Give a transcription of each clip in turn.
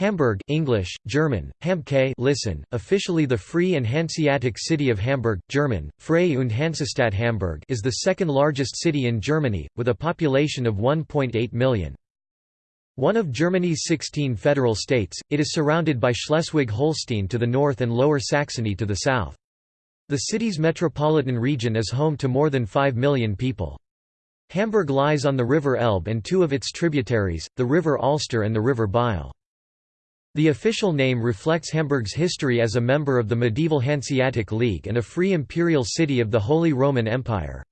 Hamburg English, German, Hamke listen, officially the Free and Hanseatic City of Hamburg, German, Freie und Hansestadt Hamburg is the second largest city in Germany, with a population of 1.8 million. One of Germany's 16 federal states, it is surrounded by Schleswig-Holstein to the north and Lower Saxony to the south. The city's metropolitan region is home to more than 5 million people. Hamburg lies on the River Elbe and two of its tributaries, the River Alster and the River Biel. The official name reflects Hamburg's history as a member of the medieval Hanseatic League and a free imperial city of the Holy Roman Empire.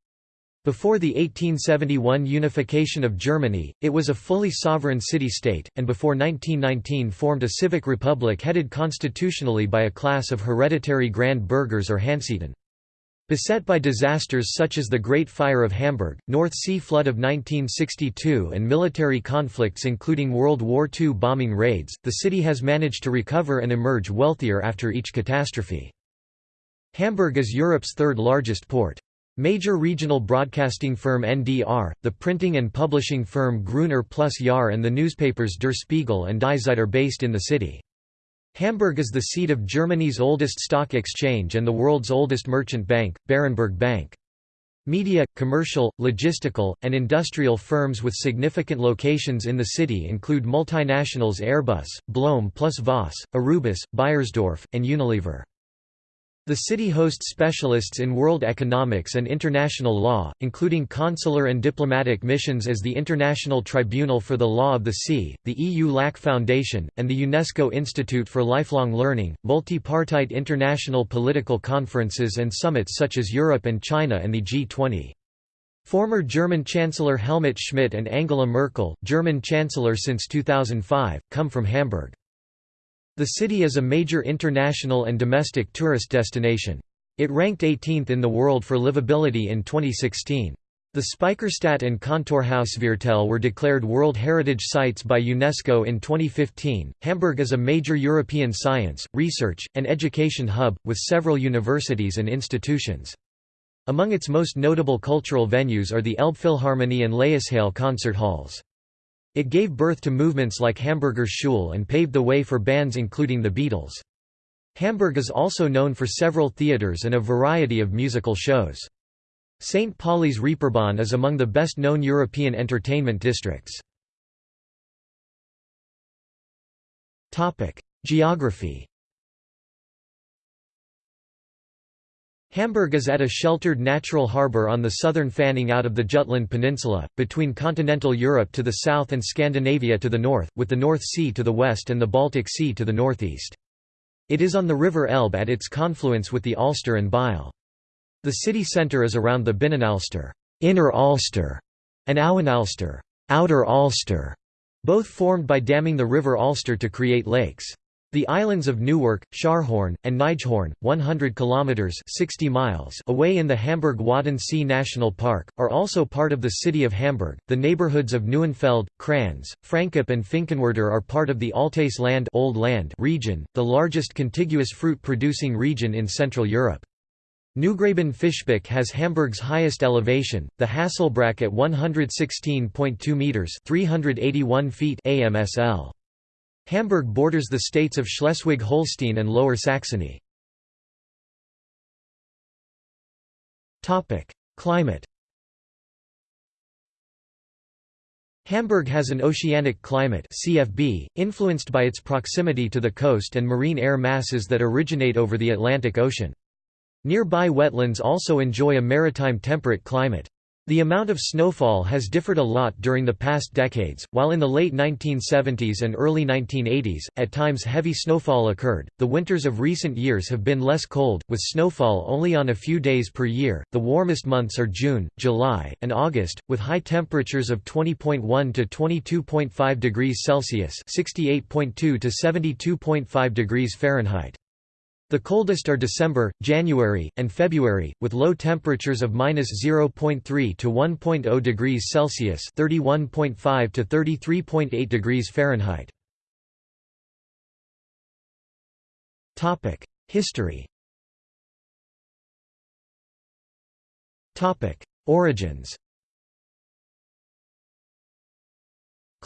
Before the 1871 unification of Germany, it was a fully sovereign city-state, and before 1919 formed a civic republic headed constitutionally by a class of hereditary Grand Burghers or Hanseten. Beset by disasters such as the Great Fire of Hamburg, North Sea Flood of 1962 and military conflicts including World War II bombing raids, the city has managed to recover and emerge wealthier after each catastrophe. Hamburg is Europe's third largest port. Major regional broadcasting firm NDR, the printing and publishing firm Gruner plus Jahr and the newspapers Der Spiegel and Die Zeit are based in the city. Hamburg is the seat of Germany's oldest stock exchange and the world's oldest merchant bank, Berenberg Bank. Media, commercial, logistical, and industrial firms with significant locations in the city include multinationals Airbus, Blohm plus Voss, Aurubis, Beiersdorf, and Unilever. The city hosts specialists in world economics and international law, including consular and diplomatic missions as the International Tribunal for the Law of the Sea, the EU LAC Foundation, and the UNESCO Institute for Lifelong Learning, multi-partite international political conferences and summits such as Europe and China and the G20. Former German Chancellor Helmut Schmidt and Angela Merkel, German Chancellor since 2005, come from Hamburg. The city is a major international and domestic tourist destination. It ranked 18th in the world for livability in 2016. The Speicherstadt and Kontorhausviertel were declared World Heritage Sites by UNESCO in 2015. Hamburg is a major European science, research, and education hub, with several universities and institutions. Among its most notable cultural venues are the Elbphilharmonie and Laeiszhalle concert halls. It gave birth to movements like Hamburger Schule and paved the way for bands including the Beatles. Hamburg is also known for several theaters and a variety of musical shows. St. Pauli's Reeperbahn is among the best-known European entertainment districts. Geography Hamburg is at a sheltered natural harbour on the southern fanning out of the Jutland Peninsula, between continental Europe to the south and Scandinavia to the north, with the North Sea to the west and the Baltic Sea to the northeast. It is on the River Elbe at its confluence with the Alster and Biel. The city centre is around the Binnenalster Inner Alster, and Außenalster Outer Alster, both formed by damming the River Alster to create lakes. The islands of Neuwerk, Scharhorn, and Nijhorn, 100 kilometers (60 miles) away in the Hamburg-Wadden-See National Park, are also part of the city of Hamburg. The neighborhoods of Neuenfeld, Cranz, Francop and Finkenwerder are part of the Altes Land Old Land region, the largest contiguous fruit-producing region in Central Europe. Neugraben Fischbach has Hamburg's highest elevation, the Hasselbrack at 116.2 meters (381 feet) AMSL. Hamburg borders the states of Schleswig-Holstein and Lower Saxony. Climate Hamburg has an oceanic climate CFB, influenced by its proximity to the coast and marine air masses that originate over the Atlantic Ocean. Nearby wetlands also enjoy a maritime temperate climate. The amount of snowfall has differed a lot during the past decades, while in the late 1970s and early 1980s, at times heavy snowfall occurred. The winters of recent years have been less cold, with snowfall only on a few days per year. The warmest months are June, July, and August, with high temperatures of 20.1 to 22.5 degrees Celsius (68.2 to 72.5 degrees Fahrenheit). The coldest are December, January, and February, with low temperatures of -0.3 to 1.0 degrees Celsius (31.5 to 33.8 degrees Fahrenheit). Topic: History. Topic: Origins.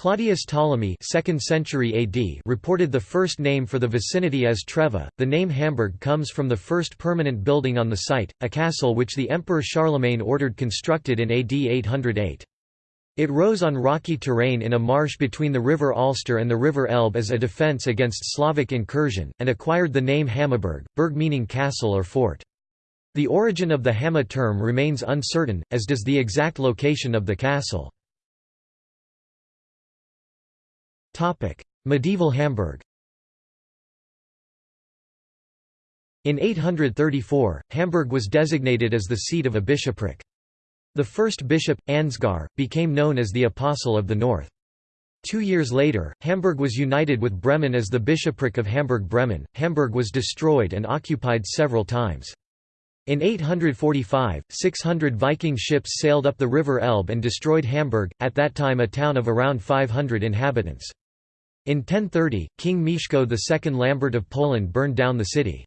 Claudius Ptolemy 2nd century AD reported the first name for the vicinity as Treva. The name Hamburg comes from the first permanent building on the site, a castle which the Emperor Charlemagne ordered constructed in AD 808. It rose on rocky terrain in a marsh between the river Alster and the river Elbe as a defence against Slavic incursion, and acquired the name Hammaburg, berg meaning castle or fort. The origin of the Hamma term remains uncertain, as does the exact location of the castle. Medieval Hamburg In 834, Hamburg was designated as the seat of a bishopric. The first bishop, Ansgar, became known as the Apostle of the North. Two years later, Hamburg was united with Bremen as the bishopric of Hamburg-Bremen. Hamburg was destroyed and occupied several times. In 845, 600 Viking ships sailed up the river Elbe and destroyed Hamburg, at that time a town of around 500 inhabitants. In 1030, King Mieszko II Lambert of Poland burned down the city.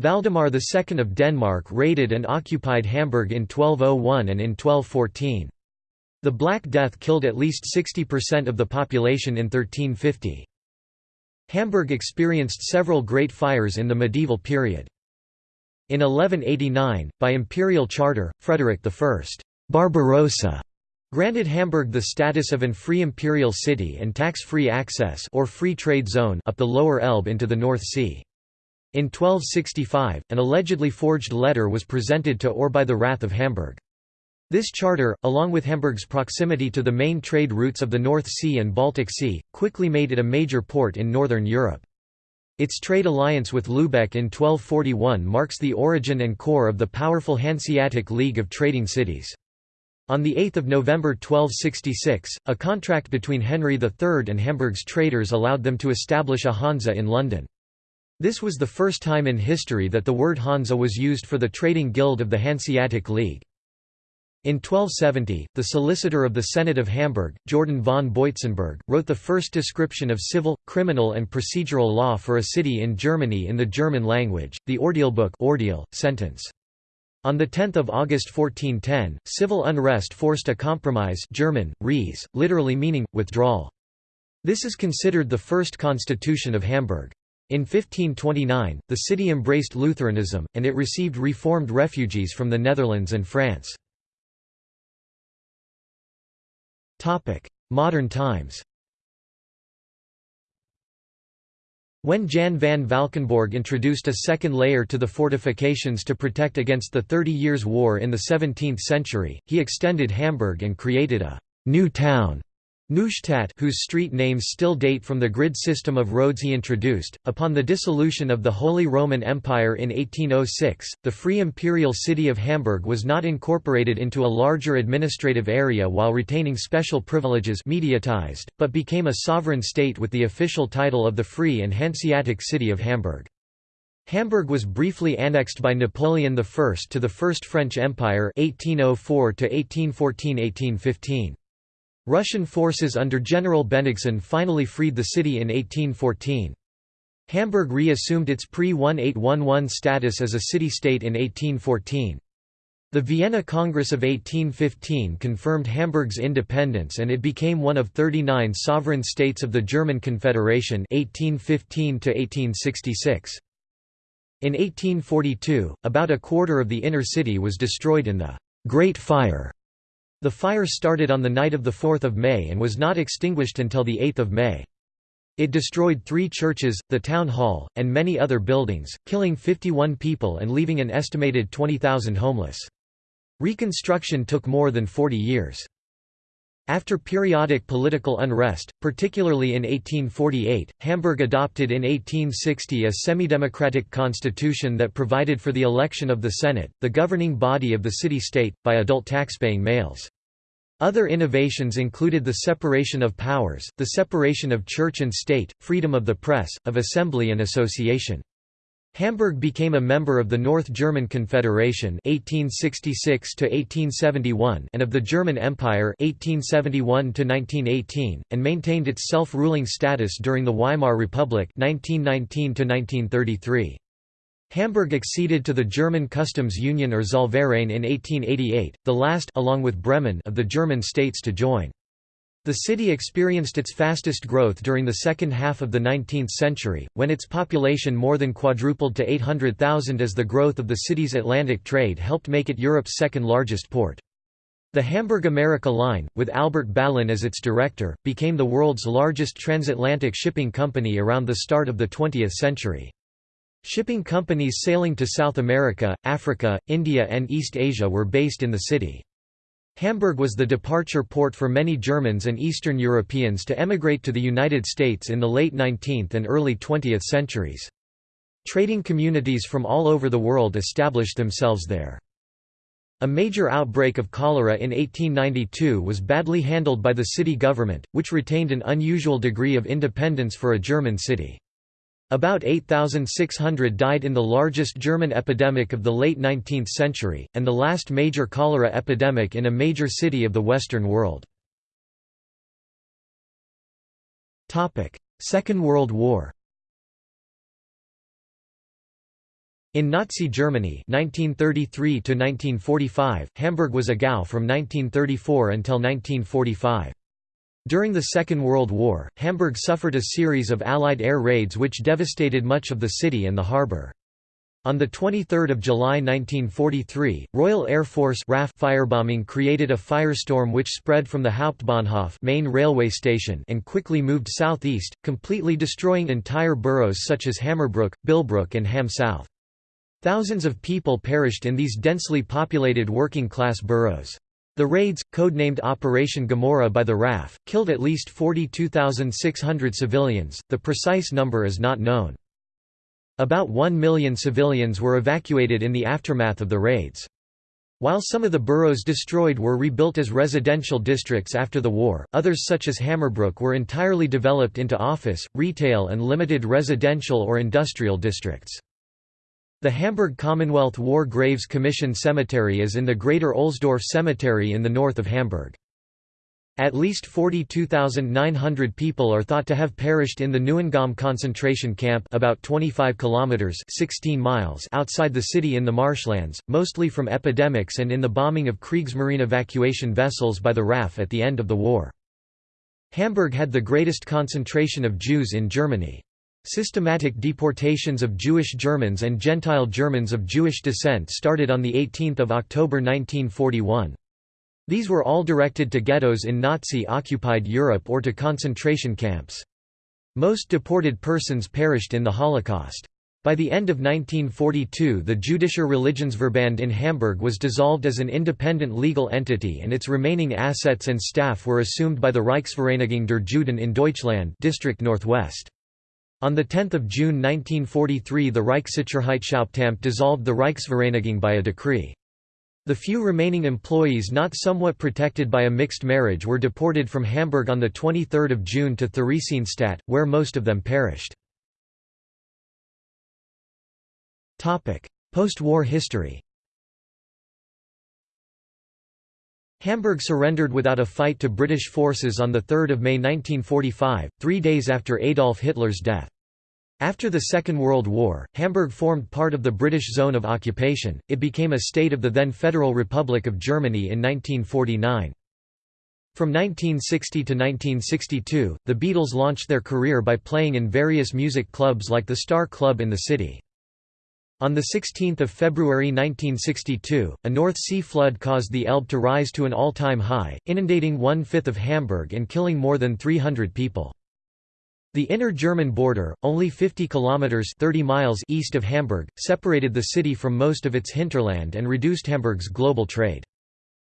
Valdemar II of Denmark raided and occupied Hamburg in 1201 and in 1214. The Black Death killed at least 60% of the population in 1350. Hamburg experienced several great fires in the medieval period. In 1189, by imperial charter, Frederick I Barbarossa granted Hamburg the status of an free imperial city and tax-free access or free trade zone up the lower Elbe into the North Sea. In 1265, an allegedly forged letter was presented to or by the Rath of Hamburg. This charter, along with Hamburg's proximity to the main trade routes of the North Sea and Baltic Sea, quickly made it a major port in northern Europe. Its trade alliance with Lübeck in 1241 marks the origin and core of the powerful Hanseatic League of Trading Cities. On 8 November 1266, a contract between Henry III and Hamburg's traders allowed them to establish a Hansa in London. This was the first time in history that the word Hansa was used for the trading guild of the Hanseatic League. In 1270, the solicitor of the Senate of Hamburg, Jordan von Boitzenburg, wrote the first description of civil, criminal and procedural law for a city in Germany in the German language, the Ordealbuch Ordeal, sentence. On 10 August 1410, civil unrest forced a compromise German, Ries, literally meaning, withdrawal. This is considered the first constitution of Hamburg. In 1529, the city embraced Lutheranism, and it received reformed refugees from the Netherlands and France. Modern times When Jan van Valkenborg introduced a second layer to the fortifications to protect against the Thirty Years' War in the 17th century, he extended Hamburg and created a «new town» Neustadt whose street names still date from the grid system of roads he introduced. Upon the dissolution of the Holy Roman Empire in 1806, the Free Imperial City of Hamburg was not incorporated into a larger administrative area while retaining special privileges mediatized, but became a sovereign state with the official title of the Free and Hanseatic City of Hamburg. Hamburg was briefly annexed by Napoleon I to the First French Empire 1804 1814–1815. Russian forces under General Bennigsen finally freed the city in 1814. Hamburg reassumed its pre-1811 status as a city-state in 1814. The Vienna Congress of 1815 confirmed Hamburg's independence and it became one of 39 sovereign states of the German Confederation 1815 -1866. In 1842, about a quarter of the inner city was destroyed in the Great Fire the fire started on the night of 4 May and was not extinguished until 8 May. It destroyed three churches, the town hall, and many other buildings, killing 51 people and leaving an estimated 20,000 homeless. Reconstruction took more than 40 years. After periodic political unrest, particularly in 1848, Hamburg adopted in 1860 a semi-democratic constitution that provided for the election of the Senate, the governing body of the city-state, by adult taxpaying males. Other innovations included the separation of powers, the separation of church and state, freedom of the press, of assembly and association. Hamburg became a member of the North German Confederation 1866 and of the German Empire 1871 and maintained its self-ruling status during the Weimar Republic 1919 -1933. Hamburg acceded to the German Customs Union or Zollverein in 1888, the last along with Bremen of the German states to join. The city experienced its fastest growth during the second half of the 19th century, when its population more than quadrupled to 800,000 as the growth of the city's Atlantic trade helped make it Europe's second largest port. The Hamburg America Line, with Albert Ballin as its director, became the world's largest transatlantic shipping company around the start of the 20th century. Shipping companies sailing to South America, Africa, India and East Asia were based in the city. Hamburg was the departure port for many Germans and Eastern Europeans to emigrate to the United States in the late 19th and early 20th centuries. Trading communities from all over the world established themselves there. A major outbreak of cholera in 1892 was badly handled by the city government, which retained an unusual degree of independence for a German city. About 8,600 died in the largest German epidemic of the late 19th century, and the last major cholera epidemic in a major city of the Western world. Second World War In Nazi Germany 1933 Hamburg was a Gau from 1934 until 1945. During the Second World War, Hamburg suffered a series of Allied air raids which devastated much of the city and the harbour. On 23 July 1943, Royal Air Force RAF firebombing created a firestorm which spread from the Hauptbahnhof main railway station and quickly moved southeast, completely destroying entire boroughs such as Hammerbrook, Billbrook and Ham South. Thousands of people perished in these densely populated working-class boroughs. The raids, codenamed Operation Gomorrah by the RAF, killed at least 42,600 civilians, the precise number is not known. About 1 million civilians were evacuated in the aftermath of the raids. While some of the boroughs destroyed were rebuilt as residential districts after the war, others such as Hammerbrook were entirely developed into office, retail and limited residential or industrial districts. The Hamburg Commonwealth War Graves Commission Cemetery is in the Greater Ohlsdorf Cemetery in the north of Hamburg. At least 42,900 people are thought to have perished in the Neuengamme concentration camp about 25 kilometers 16 miles outside the city in the marshlands, mostly from epidemics and in the bombing of Kriegsmarine evacuation vessels by the RAF at the end of the war. Hamburg had the greatest concentration of Jews in Germany. Systematic deportations of Jewish Germans and Gentile Germans of Jewish descent started on 18 October 1941. These were all directed to ghettos in Nazi-occupied Europe or to concentration camps. Most deported persons perished in the Holocaust. By the end of 1942 the Jüdischer Religionsverband in Hamburg was dissolved as an independent legal entity and its remaining assets and staff were assumed by the Reichsvereinigung der Juden in Deutschland District Northwest. On 10 June 1943 the Reichssicherheitshauptamt dissolved the Reichsvereinigung by a decree. The few remaining employees not somewhat protected by a mixed marriage were deported from Hamburg on 23 June to Theresienstadt, where most of them perished. Post-war history Hamburg surrendered without a fight to British forces on 3 May 1945, three days after Adolf Hitler's death. After the Second World War, Hamburg formed part of the British zone of occupation, it became a state of the then Federal Republic of Germany in 1949. From 1960 to 1962, the Beatles launched their career by playing in various music clubs like the Star Club in the city. On 16 February 1962, a North Sea flood caused the Elbe to rise to an all-time high, inundating one-fifth of Hamburg and killing more than 300 people. The inner German border, only 50 kilometers 30 miles east of Hamburg, separated the city from most of its hinterland and reduced Hamburg's global trade.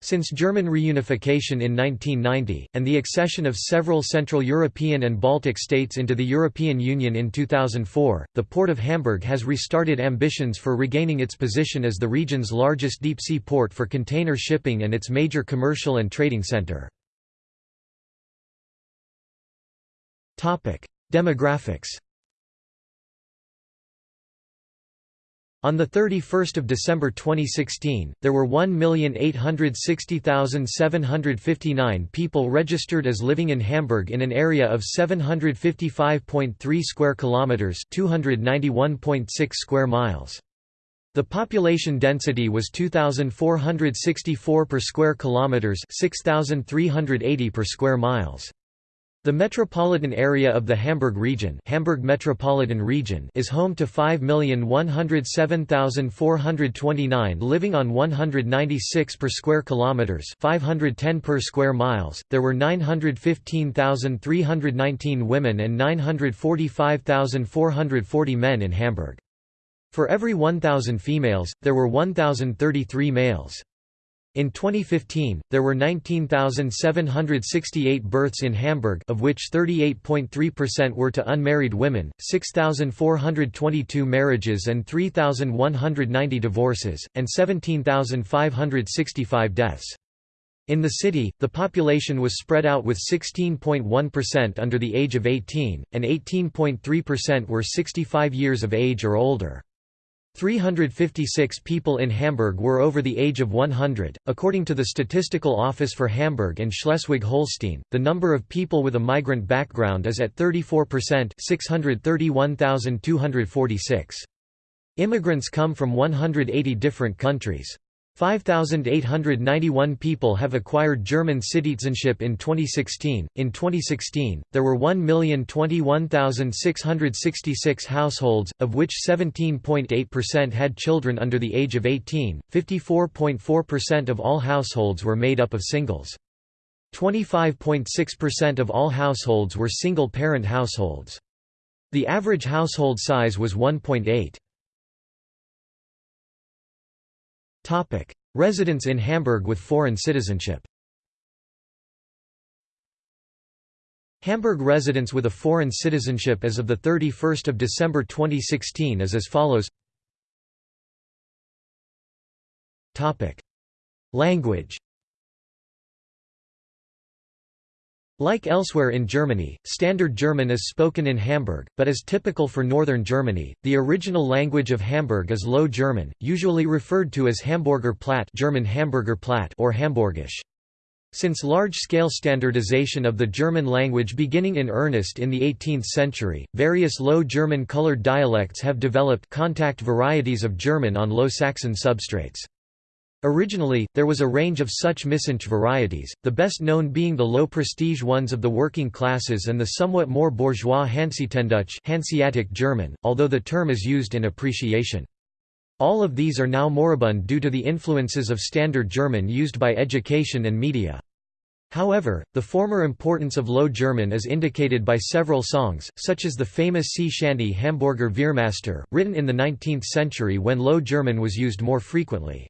Since German reunification in 1990, and the accession of several Central European and Baltic states into the European Union in 2004, the Port of Hamburg has restarted ambitions for regaining its position as the region's largest deep-sea port for container shipping and its major commercial and trading center. Demographics On 31 December 2016, there were 1,860,759 people registered as living in Hamburg in an area of 755.3 square kilometers, 291.6 square miles. The population density was 2464 per square kilometers, 6380 per square miles. The metropolitan area of the Hamburg region, Hamburg Metropolitan Region is home to 5,107,429 living on 196 per square kilometers, 510 per square miles. There were 915,319 women and 945,440 men in Hamburg. For every 1,000 females, there were 1,033 males. In 2015, there were 19,768 births in Hamburg of which 38.3% were to unmarried women, 6,422 marriages and 3,190 divorces, and 17,565 deaths. In the city, the population was spread out with 16.1% under the age of 18, and 18.3% were 65 years of age or older. 356 people in Hamburg were over the age of 100. According to the Statistical Office for Hamburg and Schleswig Holstein, the number of people with a migrant background is at 34%, 631,246. Immigrants come from 180 different countries. 5,891 people have acquired German citizenship in 2016. In 2016, there were 1,021,666 households, of which 17.8% had children under the age of 18, 54.4% of all households were made up of singles. 25.6% of all households were single-parent households. The average household size was 1.8. Residents in Hamburg with foreign citizenship. Hamburg residents with a foreign citizenship as of 31 December 2016 is as follows. Language Like elsewhere in Germany, Standard German is spoken in Hamburg, but as typical for northern Germany, the original language of Hamburg is Low German, usually referred to as Hamburger Platt German Hamburger Platt or Hamburgisch. Since large-scale standardization of the German language beginning in earnest in the 18th century, various Low German colored dialects have developed contact varieties of German on Low Saxon substrates. Originally, there was a range of such Missingsch varieties, the best known being the low-prestige ones of the working classes and the somewhat more bourgeois Hanseatendeutsch Hanseatic German, although the term is used in appreciation. All of these are now moribund due to the influences of Standard German used by education and media. However, the former importance of Low German is indicated by several songs, such as the famous sea shanty Hamburger Veermaster, written in the 19th century when Low German was used more frequently.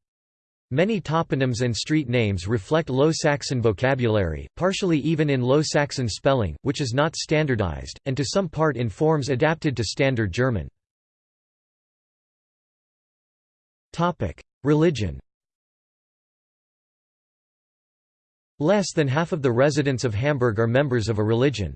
Many toponyms and street names reflect Low Saxon vocabulary, partially even in Low Saxon spelling, which is not standardized, and to some part in forms adapted to Standard German. Religion Less than half of the residents of Hamburg are members of a religion.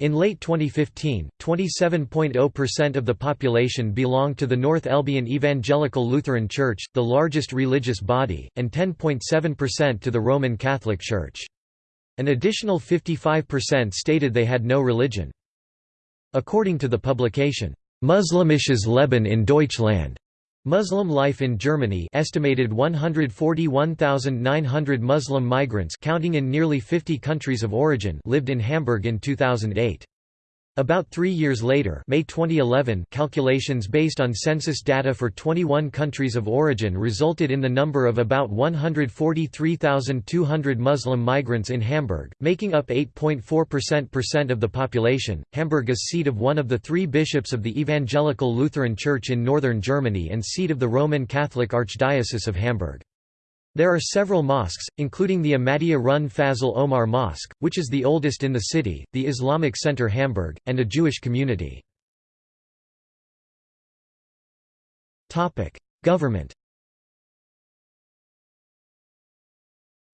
In late 2015, 27.0% of the population belonged to the North Elbian Evangelical Lutheran Church, the largest religious body, and 10.7% to the Roman Catholic Church. An additional 55% stated they had no religion. According to the publication, Muslimisches Leben in Deutschland, Muslim life in Germany estimated 141,900 Muslim migrants counting in nearly 50 countries of origin lived in Hamburg in 2008. About three years later May 2011 calculations based on census data for 21 countries of origin resulted in the number of about 143,200 Muslim migrants in Hamburg, making up 8.4% of the population. Hamburg is seat of one of the three bishops of the Evangelical Lutheran Church in northern Germany and seat of the Roman Catholic Archdiocese of Hamburg. There are several mosques, including the Ahmadiyya run Fazle Omar Mosque, which is the oldest in the city, the Islamic Center Hamburg, and a Jewish community. Government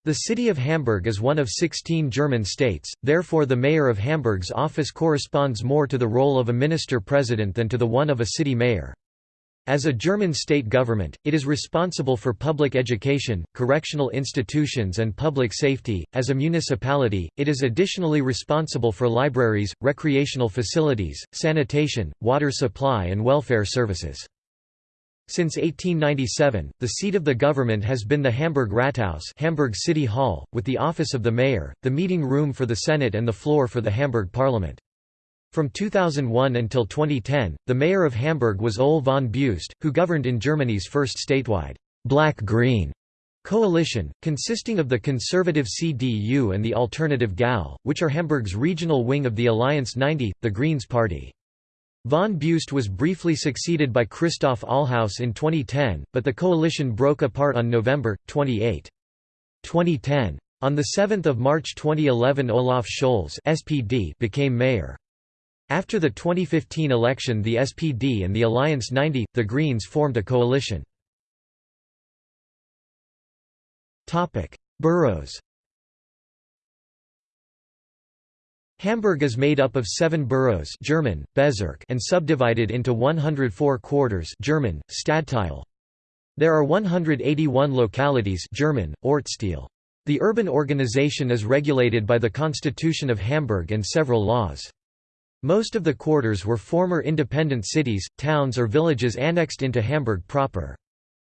The city of Hamburg is one of 16 German states, therefore the mayor of Hamburg's office corresponds more to the role of a minister-president than to the one of a city mayor. As a German state government, it is responsible for public education, correctional institutions and public safety. As a municipality, it is additionally responsible for libraries, recreational facilities, sanitation, water supply and welfare services. Since 1897, the seat of the government has been the Hamburg Rathaus Hamburg City Hall, with the office of the mayor, the meeting room for the Senate and the floor for the Hamburg Parliament. From 2001 until 2010, the mayor of Hamburg was Ole von Beust, who governed in Germany's first statewide black-green coalition, consisting of the conservative CDU and the alternative GAL, which are Hamburg's regional wing of the Alliance 90, the Greens Party. Von Beust was briefly succeeded by Christoph Ahlhaus in 2010, but the coalition broke apart on November, 28. 2010. On 7 March 2011 Olaf Scholz SPD became mayor. After the 2015 election the SPD and the Alliance 90, the Greens formed a coalition. Boroughs Hamburg is made up of seven boroughs German, Bezirk and subdivided into 104 quarters German, Stadtteil. There are 181 localities German, Ortsteil. The urban organization is regulated by the Constitution of Hamburg and several laws. Most of the quarters were former independent cities, towns or villages annexed into Hamburg proper.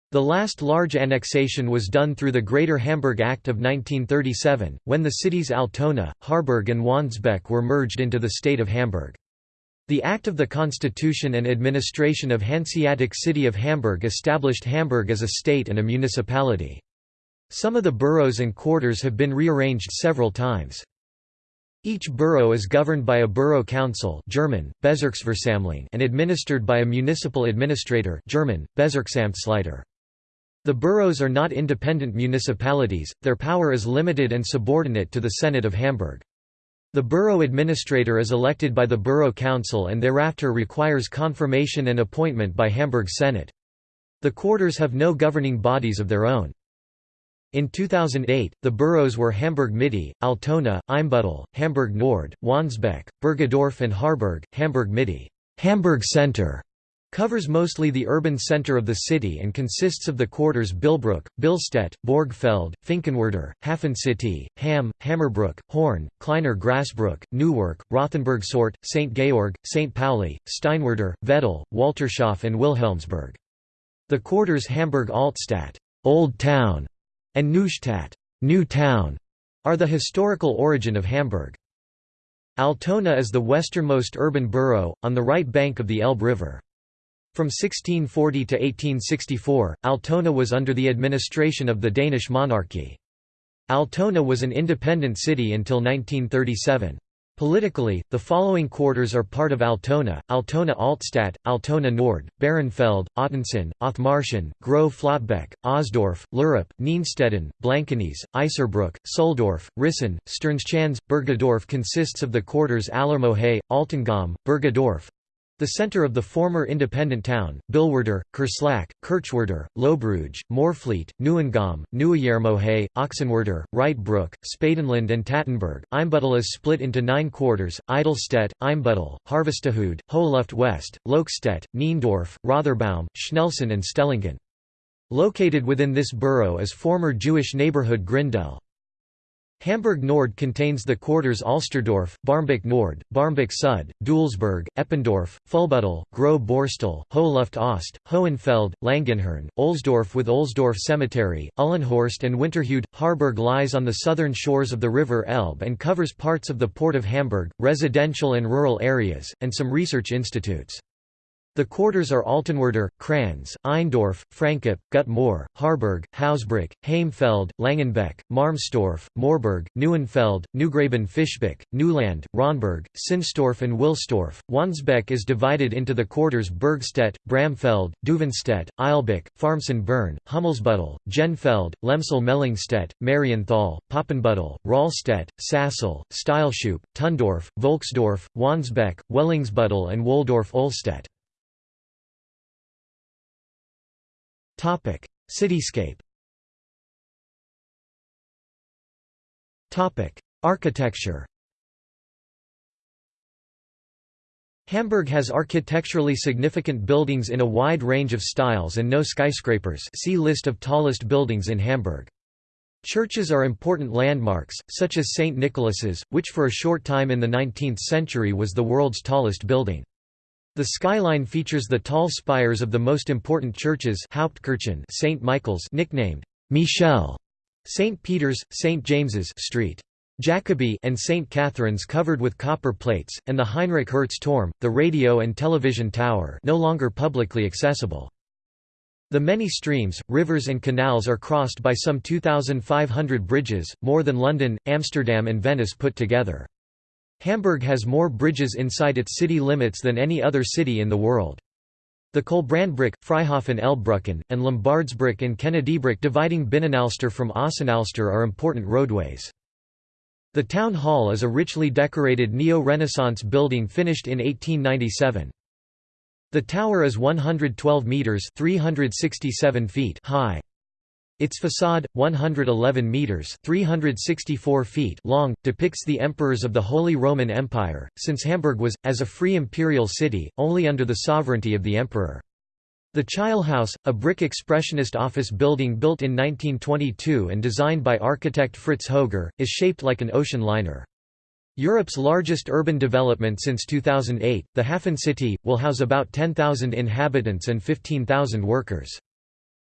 The last large annexation was done through the Greater Hamburg Act of 1937, when the cities Altona, Harburg and Wandsbek were merged into the state of Hamburg. The Act of the Constitution and Administration of Hanseatic City of Hamburg established Hamburg as a state and a municipality. Some of the boroughs and quarters have been rearranged several times. Each borough is governed by a borough council German, and administered by a municipal administrator German, Bezirksamtsleiter. The boroughs are not independent municipalities, their power is limited and subordinate to the Senate of Hamburg. The borough administrator is elected by the borough council and thereafter requires confirmation and appointment by Hamburg Senate. The quarters have no governing bodies of their own. In 2008, the boroughs were Hamburg Mitte, Altona, Eimsbüttel, Hamburg Nord, Wandsbek, Bergedorf and Harburg, Hamburg Mitte. Hamburg Center Covers mostly the urban centre of the city and consists of the quarters Billbrook, Billstedt, Borgfeld, Finkenwerder, Hafencity, Hamm, Hammerbrook, Horn, Kleiner Grassbrook, Neuwerk, Rothenburgsort, St. Georg, St. Pauli, Steinwerder, Veddel, Waltershof and Wilhelmsburg. The quarters Hamburg Altstadt Old Town", and Neustadt New Town", are the historical origin of Hamburg. Altona is the westernmost urban borough, on the right bank of the Elbe River. From 1640 to 1864, Altona was under the administration of the Danish monarchy. Altona was an independent city until 1937. Politically, the following quarters are part of Altona, Altona Altstadt, Altona Nord, Bahrenfeld, Ottensen, Othmarschen, Groß Flottbek, Osdorf, Lurup, Nienstetten, Blankenese, Iserbrook, Sülldorf, Rissen, Sternschanze. Bergedorf consists of the quarters Allermohe, Altengamme, Bergedorf, the centre of the former independent town, Billwerder, Curslack, Kirchwerder, Lohbrügge, Moorfleet, Neuengamme, Nieuwermohe, Ochsenwerder, Reitbrook, Spadenland and Tatenberg. Eimsbüttel is split into nine quarters, Eidelstedt, Eimsbüttel, Harvestehude, Hoheluft West, Lokstedt, Niendorf, Rotherbaum, Schnelsen and Stellingen. Located within this borough is former Jewish neighborhood Grindel. Hamburg Nord contains the quarters Alsterdorf, Barmbek Nord, Barmbek Sud, Dulsberg, Eppendorf, Fuhlsbüttel, Groß Borstel, Hoheluft Ost, Hohenfeld, Langenhorn, Ohlsdorf with Ohlsdorf Cemetery, Uhlenhorst and Winterhude. Harburg lies on the southern shores of the River Elbe and covers parts of the Port of Hamburg, residential and rural areas, and some research institutes. The quarters are Altenwerder, Cranz, Eißendorf, Francop, Gutmoor, Harburg, Hausbruch, Heimfeld, Langenbeck, Marmstorf, Moorburg, Neuenfeld, Neugraben Fischbeck, Neuland, Ronberg, Sinstorf and Wilstorf. Wandsbek is divided into the quarters Bergstedt, Bramfeld, Duvenstedt, Eilbeck, Farmsen Bern, Hummelsbüttel, Jenfeld, Lemsahl Mellingstedt, Marienthal, Poppenbüttel, Rahlstedt, Sassel, Steilshoop, Tonndorf, Volksdorf, Wandsbek, Wellingsbüttel and Wohldorf Ohlstedt. Topic: Cityscape. Topic: Architecture. Hamburg has architecturally significant buildings in a wide range of styles and no skyscrapers see list of tallest buildings in Hamburg. Churches are important landmarks, such as St. Nicholas's, which for a short time in the 19th century was the world's tallest building. The skyline features the tall spires of the most important churches Hauptkirchen St. Michael's nicknamed Michel, St. Peter's, St. James's Street. Jacobi and St. Catherine's covered with copper plates, and the Heinrich Hertz Turm, the radio and television tower no longer publicly accessible. The many streams, rivers and canals are crossed by some 2,500 bridges, more than London, Amsterdam and Venice put together. Hamburg has more bridges inside its city limits than any other city in the world. The Köhlbrandbrücke, Freihafen-Elbbrücken, and Lombardsbrücke and Kennedybrücke dividing Binnenalster from Außenalster are important roadways. The town hall is a richly decorated neo-Renaissance building finished in 1897. The tower is 112 metres 367 feet high. Its facade, 111 metres 364 feet long, depicts the emperors of the Holy Roman Empire, since Hamburg was, as a free imperial city, only under the sovereignty of the emperor. The Chilehaus, a brick expressionist office building built in 1922 and designed by architect Fritz Höger, is shaped like an ocean liner. Europe's largest urban development since 2008, the Hafen City, will house about 10,000 inhabitants and 15,000 workers.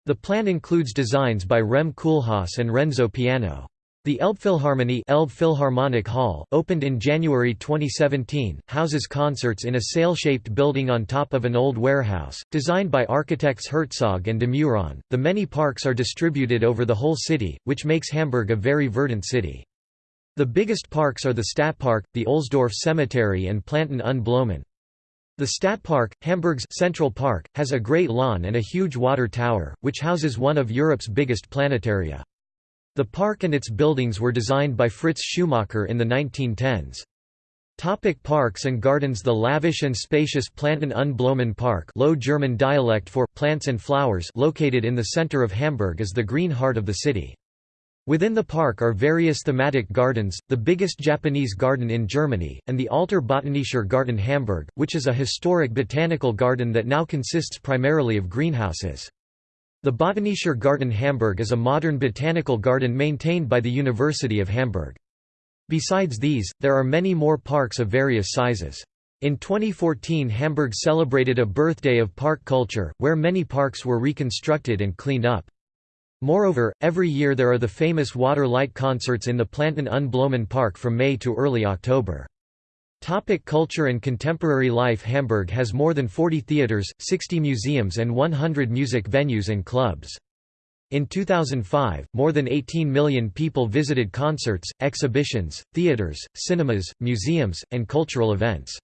The plan includes designs by Rem Koolhaas and Renzo Piano. The Elbphilharmonie Elbphilharmonic Hall, opened in January 2017, houses concerts in a sail-shaped building on top of an old warehouse, designed by architects Herzog and de Meuron. The many parks are distributed over the whole city, which makes Hamburg a very verdant city. The biggest parks are the Stadtpark, the Ohlsdorf Cemetery and Planten und Blumen. The Stadtpark, Hamburg's Central Park, has a great lawn and a huge water tower, which houses one of Europe's biggest planetaria. The park and its buildings were designed by Fritz Schumacher in the 1910s. Topic parks and gardens The lavish and spacious Planten und Blumen Park Low German dialect for «plants and flowers» located in the center of Hamburg is the green heart of the city. Within the park are various thematic gardens, the biggest Japanese garden in Germany, and the Alter Botanischer Garten Hamburg, which is a historic botanical garden that now consists primarily of greenhouses. The Botanischer Garten Hamburg is a modern botanical garden maintained by the University of Hamburg. Besides these, there are many more parks of various sizes. In 2014 Hamburg celebrated a birthday of park culture, where many parks were reconstructed and cleaned up. Moreover, every year there are the famous water light concerts in the Planten und Blumen Park from May to early October. Topic culture and contemporary life Hamburg has more than 40 theaters, 60 museums and 100 music venues and clubs. In 2005, more than 18 million people visited concerts, exhibitions, theaters, cinemas, museums, and cultural events.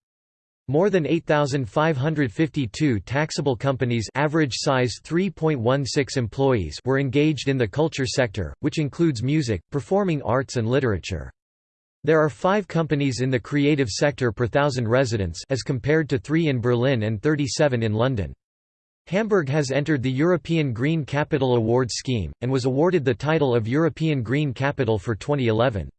More than 8,552 taxable companies average size 3.16 employees were engaged in the culture sector, which includes music, performing arts and literature. There are five companies in the creative sector per thousand residents as compared to three in Berlin and 37 in London. Hamburg has entered the European Green Capital Award scheme, and was awarded the title of European Green Capital for 2011.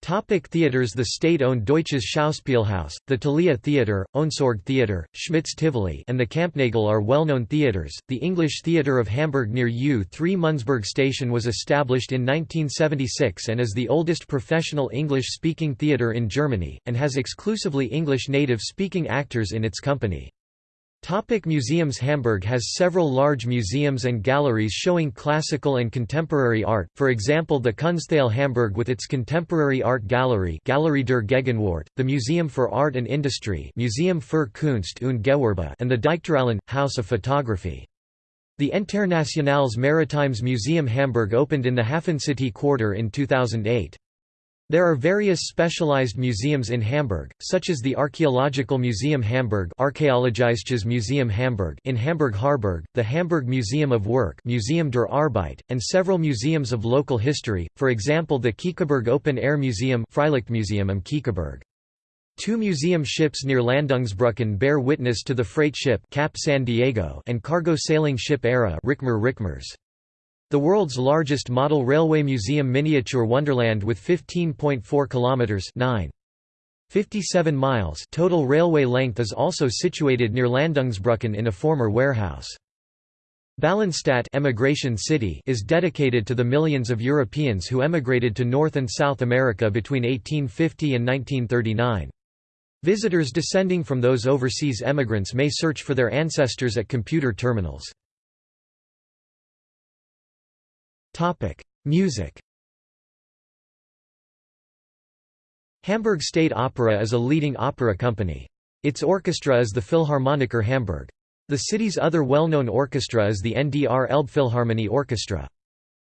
Topic theaters The state-owned Deutsches Schauspielhaus, the Thalia Theatre, Ohnsorg Theatre, Schmidts Tivoli and the Kampnagel are well-known theatres. The English Theatre of Hamburg near U3 Mundsburg Station was established in 1976 and is the oldest professional English-speaking theatre in Germany, and has exclusively English native-speaking actors in its company. Topic museums Hamburg has several large museums and galleries showing classical and contemporary art, for example the Kunsthalle Hamburg with its contemporary art gallery Galerie der Gegenwart, the Museum for Art and Industry Museum für Kunst und Gewerbe and the Dichterallee, House of Photography. The Internationales Maritimes Museum Hamburg opened in the Hafencity quarter in 2008. There are various specialized museums in Hamburg, such as the Archaeological Museum Hamburg Archäologisches Museum Hamburg in Hamburg-Harburg, the Hamburg Museum of Work Museum der Arbeit, and several museums of local history, for example the Kiekeberg Open Air Museum Freilichtmuseum am Kiekeberg. Two museum ships near Landungsbrücken bear witness to the freight ship Cap San Diego and cargo sailing ship Era Rickmer Rickmers. The world's largest model railway museum miniature Wonderland with 15.4 kilometers 9 57 miles total railway length is also situated near Landungsbrücken in a former warehouse. BallinStadt emigration city is dedicated to the millions of Europeans who emigrated to North and South America between 1850 and 1939. Visitors descending from those overseas emigrants may search for their ancestors at computer terminals. Music Hamburg State Opera is a leading opera company. Its orchestra is the Philharmoniker Hamburg. The city's other well-known orchestra is the NDR Elbphilharmonie Orchestra.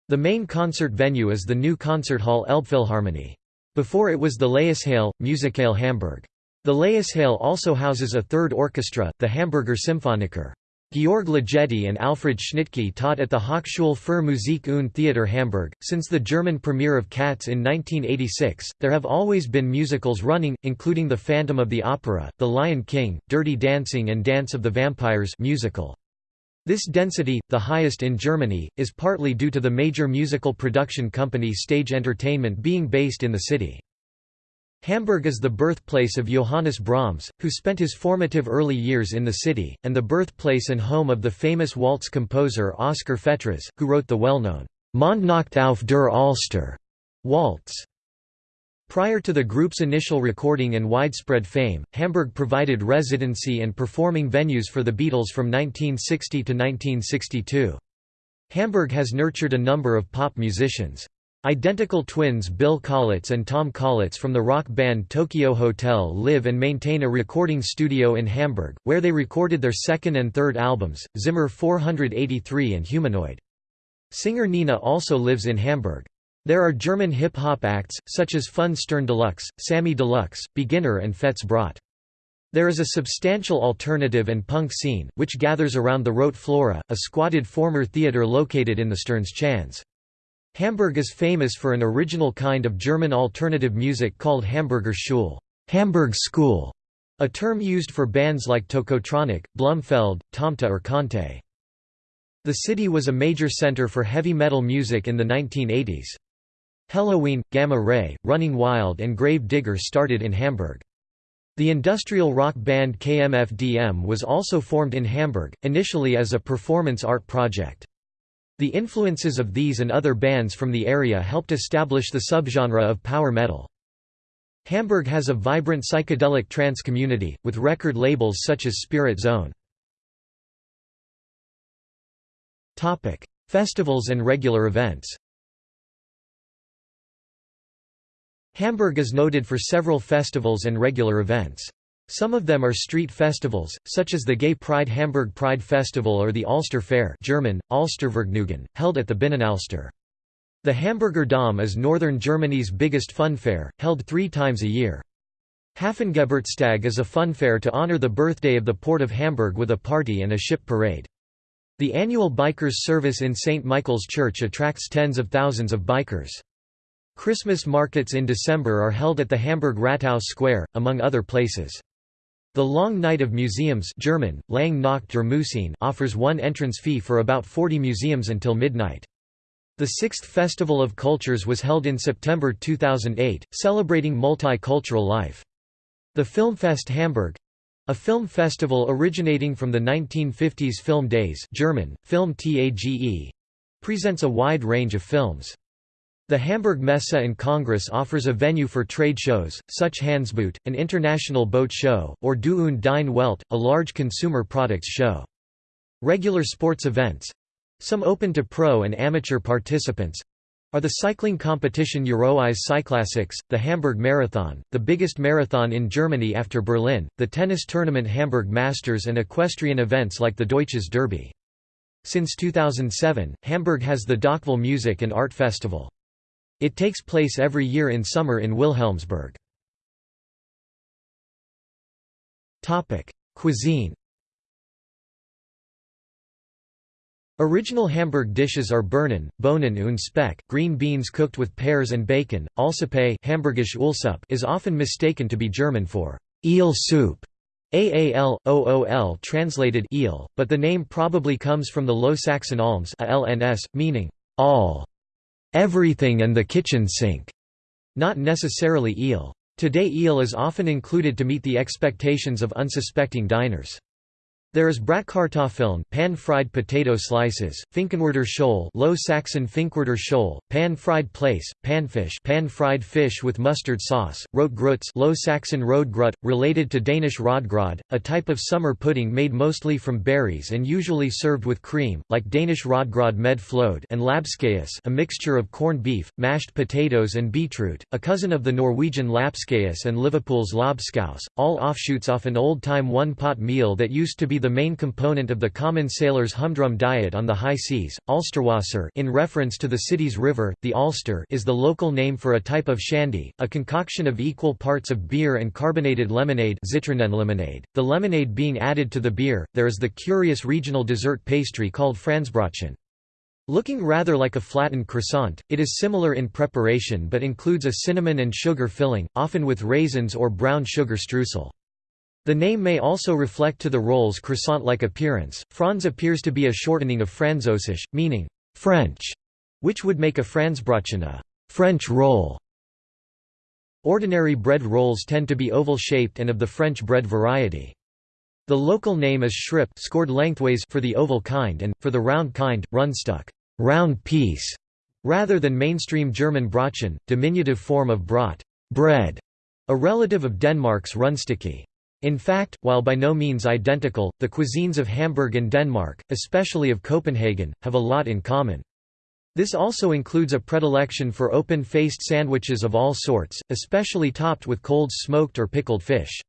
The main concert venue is the new concert hall Elbphilharmonie. Before it was the Laeiszhalle, Musikhalle Hamburg. The Laeiszhalle also houses a third orchestra, the Hamburger Symphoniker. Georg Ligeti and Alfred Schnittke taught at the Hochschule für Musik und Theater Hamburg. Since the German premiere of Cats in 1986, there have always been musicals running, including The Phantom of the Opera, The Lion King, Dirty Dancing and Dance of the Vampires musical. This density, the highest in Germany, is partly due to the major musical production company Stage Entertainment being based in the city. Hamburg is the birthplace of Johannes Brahms, who spent his formative early years in the city, and the birthplace and home of the famous waltz composer Oskar Fetras, who wrote the well-known Mondnacht auf der Alster waltz. Prior to the group's initial recording and widespread fame, Hamburg provided residency and performing venues for the Beatles from 1960 to 1962. Hamburg has nurtured a number of pop musicians. Identical twins Bill Kaulitz and Tom Kaulitz from the rock band Tokio Hotel live and maintain a recording studio in Hamburg, where they recorded their second and third albums, Zimmer 483 and Humanoid. Singer Nina also lives in Hamburg. There are German hip-hop acts, such as Fünf Sterne Deluxe, Samy Deluxe, Beginner and Fettes Brot. There is a substantial alternative and punk scene, which gathers around the Rote Flora, a squatted former theatre located in the Sternschanze. Hamburg is famous for an original kind of German alternative music called Hamburger Schule Hamburg School", a term used for bands like Tocotronic, Blumfeld, Tomte or Kante. The city was a major center for heavy metal music in the 1980s. Helloween, Gamma Ray, Running Wild and Grave Digger started in Hamburg. The industrial rock band KMFDM was also formed in Hamburg, initially as a performance art project. The influences of these and other bands from the area helped establish the subgenre of power metal. Hamburg has a vibrant psychedelic trance community, with record labels such as Spirit Zone. Festivals and regular events Hamburg is noted for several festivals and regular events. Some of them are street festivals, such as the Gay Pride Hamburg Pride Festival or the Alster Fair German, Alstervergnügen, held at the Binnenalster. The Hamburger Dom is northern Germany's biggest fun fair, held three times a year. Hafengeburtstag is a fun fair to honor the birthday of the Port of Hamburg with a party and a ship parade. The annual Bikers service in St. Michael's Church attracts tens of thousands of bikers. Christmas markets in December are held at the Hamburg Rathaus Square, among other places. The Long Night of Museums German, Lang Nacht der Museen offers one entrance fee for about 40 museums until midnight. The Sixth Festival of Cultures was held in September 2008, celebrating multicultural life. The Filmfest Hamburg a film festival originating from the 1950s Film Days German, Film Tage presents a wide range of films. The Hamburg Messe and Congress offers a venue for trade shows, such Hanseboot, an international boat show, or Du und Dein Welt, a large consumer products show. Regular sports events—some open to pro and amateur participants, are the cycling competition Euroeyes Cyclassics, the Hamburg Marathon, the biggest marathon in Germany after Berlin, the tennis tournament Hamburg Masters and equestrian events like the Deutsches Derby. Since 2007, Hamburg has the Dockville Music and Art Festival. It takes place every year in summer in Wilhelmsburg. Cuisine Original Hamburg dishes are Birnen, Bohnen und Speck, green beans cooked with pears and bacon. Aalsuppe Hamburgisch Uhlsuppe is often mistaken to be German for eel soup. AAL, OOL translated eel, but the name probably comes from the Low Saxon alms ALNS, meaning all everything and the kitchen sink, not necessarily eel. Today eel is often included to meet the expectations of unsuspecting diners. There is Bratkartoffeln pan-fried potato slices, Finkenwerder Scholl Low Saxon Finkwerder Scholl, pan-fried plaice, panfish pan-fried fish with mustard sauce, rotgrütz Low Saxon Rodgrut, related to Danish rodgrod, a type of summer pudding made mostly from berries and usually served with cream, like Danish rodgrod med fløde and Labskaus a mixture of corned beef, mashed potatoes and beetroot, a cousin of the Norwegian lapskaus and Liverpool's lobscouse, all offshoots off an old-time one-pot meal that used to be the main component of the common sailor's humdrum diet on the high seas. Alsterwasser in reference to the city's river, the Alster is the local name for a type of shandy, a concoction of equal parts of beer and carbonated lemonade, lemonade. The lemonade being added to the beer, there is the curious regional dessert pastry called Franzbrötchen. Looking rather like a flattened croissant, it is similar in preparation but includes a cinnamon and sugar filling, often with raisins or brown sugar streusel. The name may also reflect to the roll's croissant-like appearance. Franz appears to be a shortening of Französisch, meaning French, which would make a Franzbrötchen a French roll. Ordinary bread rolls tend to be oval-shaped and of the French bread variety. The local name is Schripp scored lengthways for the oval kind and, for the round kind, Rundstück round piece", rather than mainstream German Brötchen, diminutive form of Brot bread", a relative of Denmark's Rundstykke. In fact, while by no means identical, the cuisines of Hamburg and Denmark, especially of Copenhagen, have a lot in common. This also includes a predilection for open-faced sandwiches of all sorts, especially topped with cold smoked or pickled fish.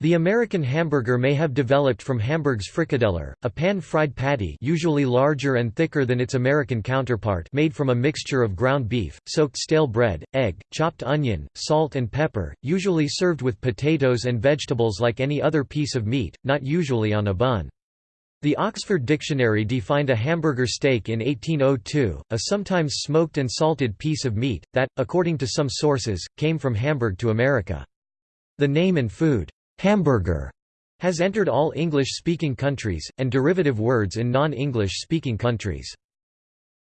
The American hamburger may have developed from Hamburg's frikadeller, a pan-fried patty usually larger and thicker than its American counterpart made from a mixture of ground beef, soaked stale bread, egg, chopped onion, salt and pepper, usually served with potatoes and vegetables like any other piece of meat, not usually on a bun. The Oxford Dictionary defined a hamburger steak in 1802, a sometimes smoked and salted piece of meat, that, according to some sources, came from Hamburg to America. The name and food hamburger has entered all English-speaking countries, and derivative words in non-English speaking countries.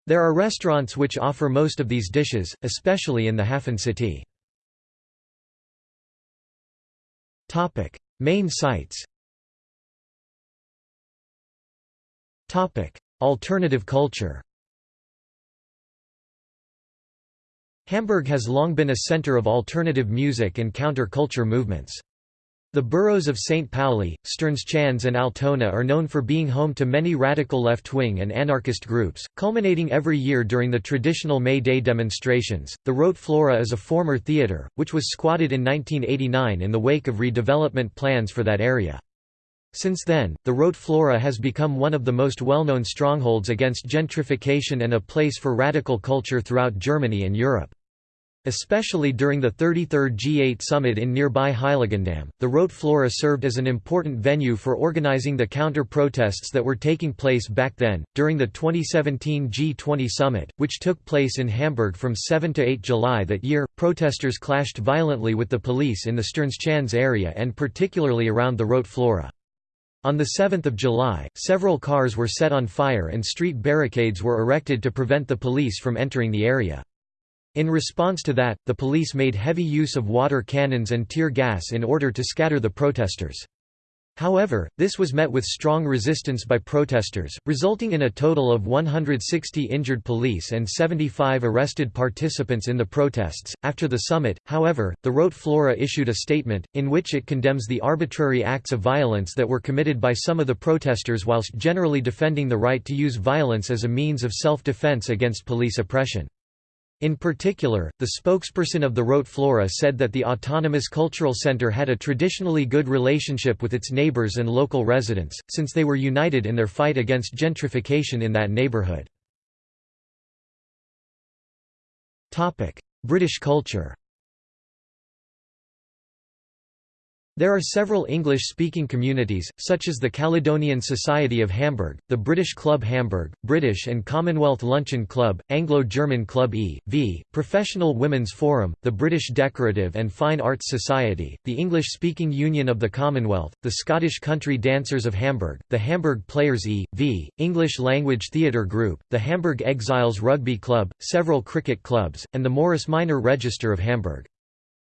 There are restaurants which offer most of these dishes, especially in the Hafen city. Main sites Alternative culture Hamburg has long been a center of alternative music and counter-culture movements. The boroughs of St. Pauli, Sternschanze and Altona are known for being home to many radical left-wing and anarchist groups, culminating every year during the traditional May Day demonstrations. The Rote Flora is a former theatre, which was squatted in 1989 in the wake of redevelopment plans for that area. Since then, the Rote Flora has become one of the most well-known strongholds against gentrification and a place for radical culture throughout Germany and Europe. Especially during the 33rd G8 summit in nearby Heiligendamm, the Rote Flora served as an important venue for organizing the counter-protests that were taking place back then. During the 2017 G20 summit, which took place in Hamburg from 7 to 8 July that year, protesters clashed violently with the police in the Sternschanze area and particularly around the Rote Flora. On 7 July, several cars were set on fire and street barricades were erected to prevent the police from entering the area. In response to that, the police made heavy use of water cannons and tear gas in order to scatter the protesters. However, this was met with strong resistance by protesters, resulting in a total of 160 injured police and 75 arrested participants in the protests. After the summit, however, the Rote Flora issued a statement, in which it condemns the arbitrary acts of violence that were committed by some of the protesters whilst generally defending the right to use violence as a means of self-defense against police oppression. In particular, the spokesperson of the Rote Flora said that the Autonomous Cultural Center had a traditionally good relationship with its neighbors and local residents, since they were united in their fight against gentrification in that neighborhood. British culture There are several English-speaking communities, such as the Caledonian Society of Hamburg, the British Club Hamburg, British and Commonwealth Luncheon Club, Anglo-German Club E.V., Professional Women's Forum, the British Decorative and Fine Arts Society, the English-speaking Union of the Commonwealth, the Scottish Country Dancers of Hamburg, the Hamburg Players E.V., English Language Theatre Group, the Hamburg Exiles Rugby Club, several cricket clubs, and the Morris Minor Register of Hamburg.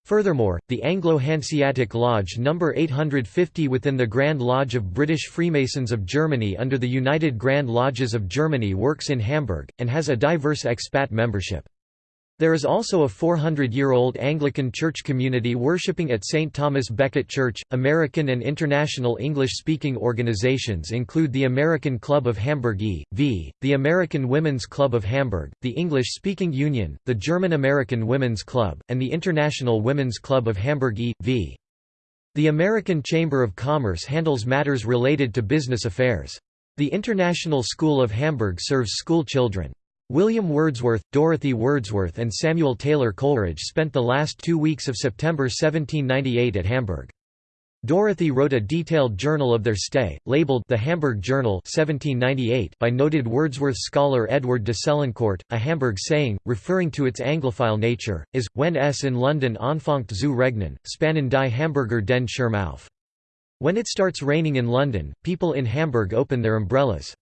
Furthermore, the Anglo-Hanseatic Lodge No. 850 within the Grand Lodge of British Freemasons of Germany under the United Grand Lodges of Germany works in Hamburg, and has a diverse expat membership. There is also a 400-year-old Anglican church community worshipping at St. Thomas Becket Church. American and international English-speaking organizations include the American Club of Hamburg e.V., the American Women's Club of Hamburg, the English-speaking Union, the German American Women's Club, and the International Women's Club of Hamburg e.V. The American Chamber of Commerce handles matters related to business affairs. The International School of Hamburg serves school children. William Wordsworth, Dorothy Wordsworth and Samuel Taylor Coleridge spent the last two weeks of September 1798 at Hamburg. Dorothy wrote a detailed journal of their stay, labeled The Hamburg Journal 1798 by noted Wordsworth scholar Edward de Selincourt. A Hamburg saying, referring to its Anglophile nature, is, when es in London anfangt zu regnen, spannen die Hamburger den Schirm auf. When it starts raining in London, people in Hamburg open their umbrellas.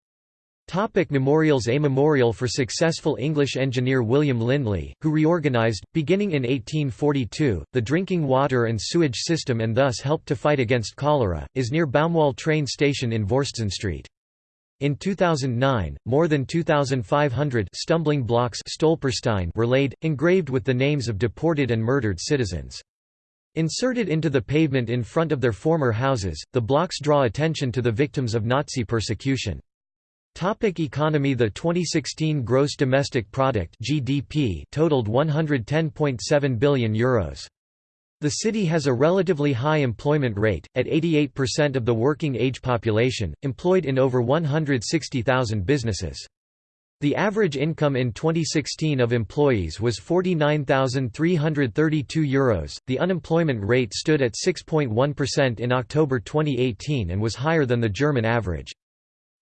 Topic memorials A memorial for successful English engineer William Lindley, who reorganised, beginning in 1842, the drinking water and sewage system and thus helped to fight against cholera, is near Baumwall train station in Vorsetzen Street. In 2009, more than 2,500 stumbling blocks were laid, engraved with the names of deported and murdered citizens. Inserted into the pavement in front of their former houses, the blocks draw attention to the victims of Nazi persecution. Topic economy The 2016 gross domestic product (GDP) totaled 110.7 billion euros. The city has a relatively high employment rate, at 88% of the working age population, employed in over 160,000 businesses. The average income in 2016 of employees was €49,332. Euros. The unemployment rate stood at 6.1% in October 2018 and was higher than the German average.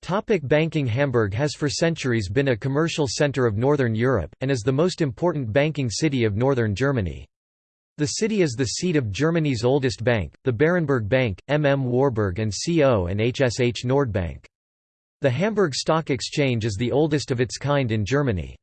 Topic banking Hamburg has for centuries been a commercial centre of Northern Europe, and is the most important banking city of northern Germany. The city is the seat of Germany's oldest bank, the Berenberg Bank, MM Warburg and CO and HSH Nordbank. The Hamburg Stock Exchange is the oldest of its kind in Germany.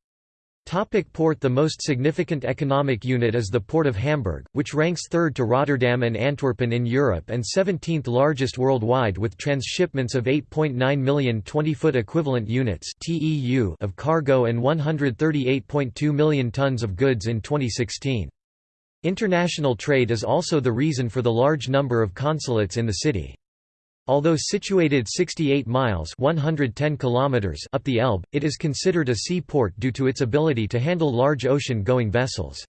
Topic port The most significant economic unit is the Port of Hamburg, which ranks third to Rotterdam and Antwerpen in Europe and 17th largest worldwide with transshipments of 8.9 million 20-foot equivalent units of cargo and 138.2 million tons of goods in 2016. International trade is also the reason for the large number of consulates in the city. Although situated 68 miles 110 kilometers up the Elbe, it is considered a seaport due to its ability to handle large ocean-going vessels.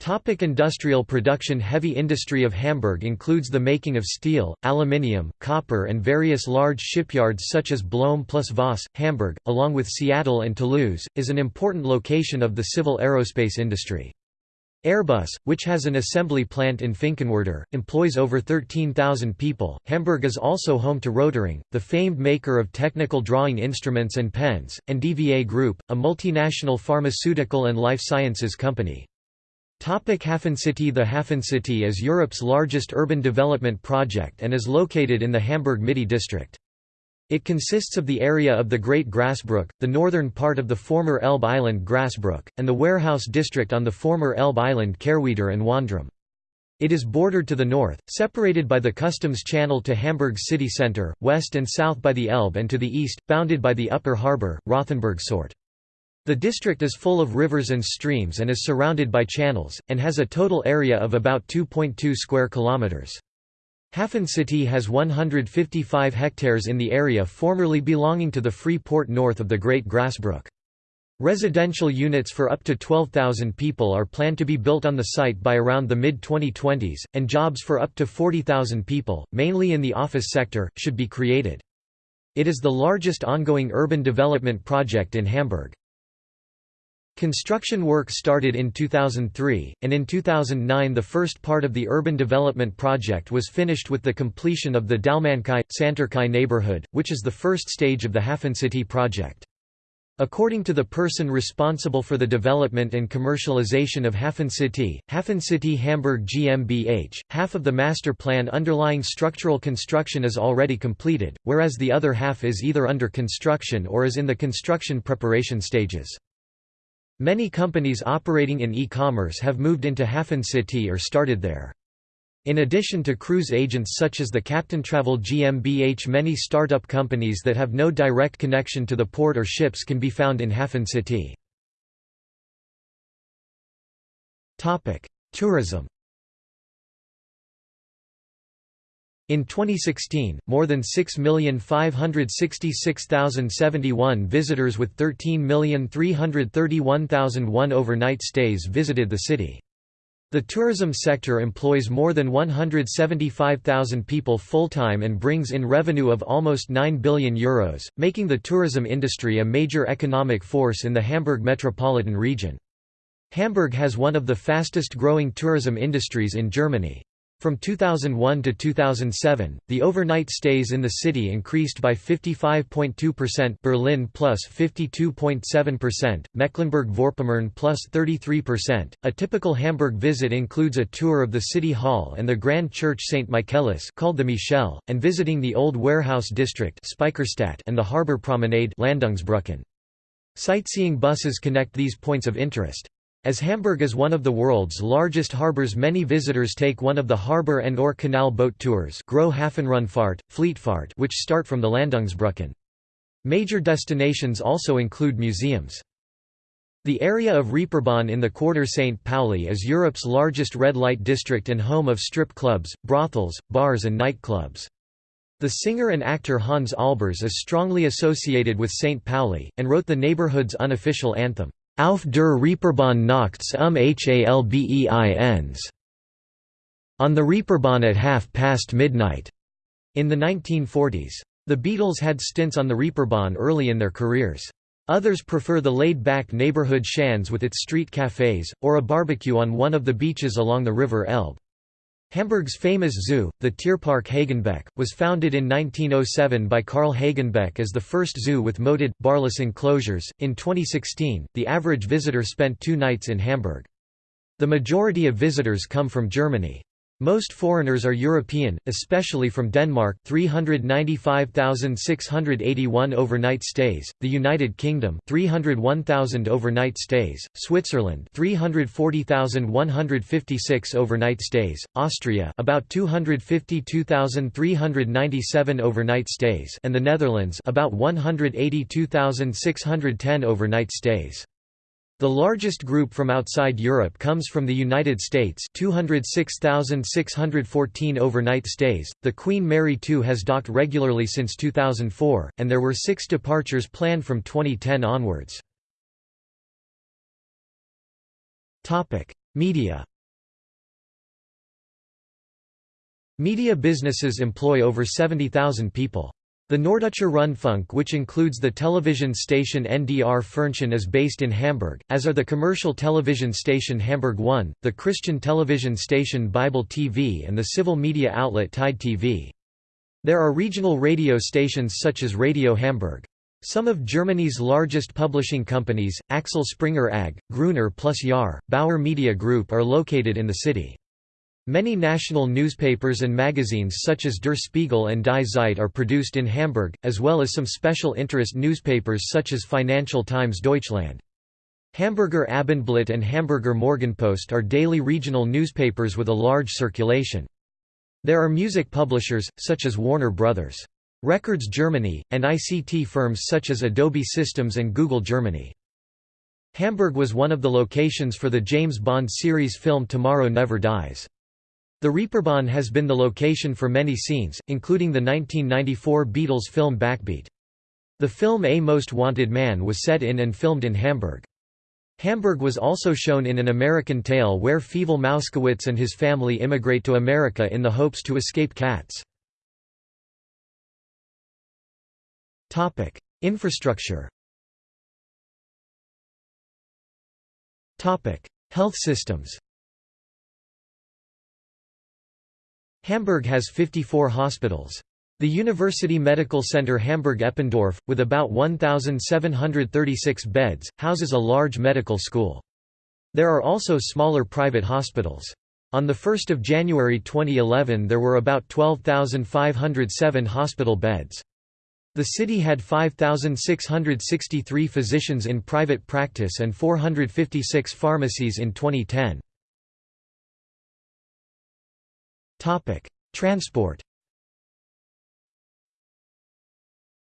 Topic industrial production Heavy industry of Hamburg includes the making of steel, aluminium, copper and various large shipyards such as Blohm plus Voss. Hamburg, along with Seattle and Toulouse, is an important location of the civil aerospace industry. Airbus, which has an assembly plant in Finkenwerder, employs over 13,000 people. Hamburg is also home to Rotring, the famed maker of technical drawing instruments and pens, and DVA Group, a multinational pharmaceutical and life sciences company. Topic Hafencity The Hafencity is Europe's largest urban development project and is located in the Hamburg-Mitte district. It consists of the area of the Great Grassbrook, the northern part of the former Elbe Island Grassbrook, and the warehouse district on the former Elbe Island Kehrwieder and Wandrahm. It is bordered to the north, separated by the Customs Channel to Hamburg city centre, west and south by the Elbe and to the east, bounded by the upper harbour, Rothenburg-Sort. The district is full of rivers and streams and is surrounded by channels, and has a total area of about 2.2 square kilometres. Hafencity has 155 hectares in the area formerly belonging to the free port north of the Great Grassbrook. Residential units for up to 12,000 people are planned to be built on the site by around the mid-2020s, and jobs for up to 40,000 people, mainly in the office sector, should be created. It is the largest ongoing urban development project in Hamburg. Construction work started in 2003, and in 2009 the first part of the urban development project was finished with the completion of the Dalmannkai, Sandtorkai neighborhood, which is the first stage of the Hafencity project. According to the person responsible for the development and commercialization of Hafencity, Hafencity Hamburg GmbH, half of the master plan underlying structural construction is already completed, whereas the other half is either under construction or is in the construction preparation stages. Many companies operating in e-commerce have moved into Hafen City or started there. In addition to cruise agents such as the Captain Travel GmbH many startup companies that have no direct connection to the port or ships can be found in Hafen City. Tourism In 2016, more than 6,566,071 visitors with 13,331,001 overnight stays visited the city. The tourism sector employs more than 175,000 people full-time and brings in revenue of almost €9 billion, Euros, making the tourism industry a major economic force in the Hamburg metropolitan region. Hamburg has one of the fastest growing tourism industries in Germany. From 2001 to 2007, the overnight stays in the city increased by 55.2% Berlin plus 52.7%, Mecklenburg-Vorpommern plus 33%. A typical Hamburg visit includes a tour of the city hall and the Grand Church St. Michaelis called the Michel, and visiting the Old Warehouse District and the Harbour Promenade Landungsbrücken. Sightseeing buses connect these points of interest. As Hamburg is one of the world's largest harbors many visitors take one of the harbor and or canal boat tours Hafenrundfahrt, Fleetfahrt which start from the Landungsbrücken. Major destinations also include museums. The area of Reeperbahn in the quarter St. Pauli is Europe's largest red light district and home of strip clubs, brothels, bars and nightclubs. The singer and actor Hans Albers is strongly associated with St. Pauli, and wrote the neighborhood's unofficial anthem. Auf der Reeperbahn nachts um Halbeins. On the Reeperbahn at half past midnight. In the 1940s. The Beatles had stints on the Reeperbahn early in their careers. Others prefer the laid-back neighborhood Schanze with its street cafes, or a barbecue on one of the beaches along the River Elbe. Hamburg's famous zoo, the Tierpark Hagenbeck, was founded in 1907 by Karl Hagenbeck as the first zoo with moated, barless enclosures. In 2016, the average visitor spent two nights in Hamburg. The majority of visitors come from Germany. Most foreigners are European, especially from Denmark 395,681 overnight stays, the United Kingdom 301,000 overnight stays, Switzerland 340,156 overnight stays, Austria about 252,397 overnight stays and the Netherlands about 182,610 overnight stays. The largest group from outside Europe comes from the United States 206,614 overnight stays. The Queen Mary II has docked regularly since 2004, and there were six departures planned from 2010 onwards. Media Media businesses employ over 70,000 people. The Norddeutscher Rundfunk which includes the television station NDR Fernsehen is based in Hamburg, as are the commercial television station Hamburg 1, the Christian television station Bible TV and the civil media outlet Tide TV. There are regional radio stations such as Radio Hamburg. Some of Germany's largest publishing companies, Axel Springer AG, Gruner plus Jahr, Bauer Media Group are located in the city. Many national newspapers and magazines such as Der Spiegel and Die Zeit are produced in Hamburg, as well as some special interest newspapers such as Financial Times Deutschland. Hamburger Abendblatt and Hamburger Morgenpost are daily regional newspapers with a large circulation. There are music publishers, such as Warner Brothers. Records Germany, and ICT firms such as Adobe Systems and Google Germany. Hamburg was one of the locations for the James Bond series film Tomorrow Never Dies. The Reeperbahn has been the location for many scenes, including the 1994 Beatles film Backbeat. The film A Most Wanted Man was set in and filmed in Hamburg. Hamburg was also shown in An American Tale where Fievel Mousekewitz and his family immigrate to America in the hopes to escape cats. Infrastructure Health systems Hamburg has 54 hospitals. The University Medical Center Hamburg-Eppendorf, with about 1,736 beds, houses a large medical school. There are also smaller private hospitals. On 1 January 2011 there were about 12,507 hospital beds. The city had 5,663 physicians in private practice and 456 pharmacies in 2010. Transport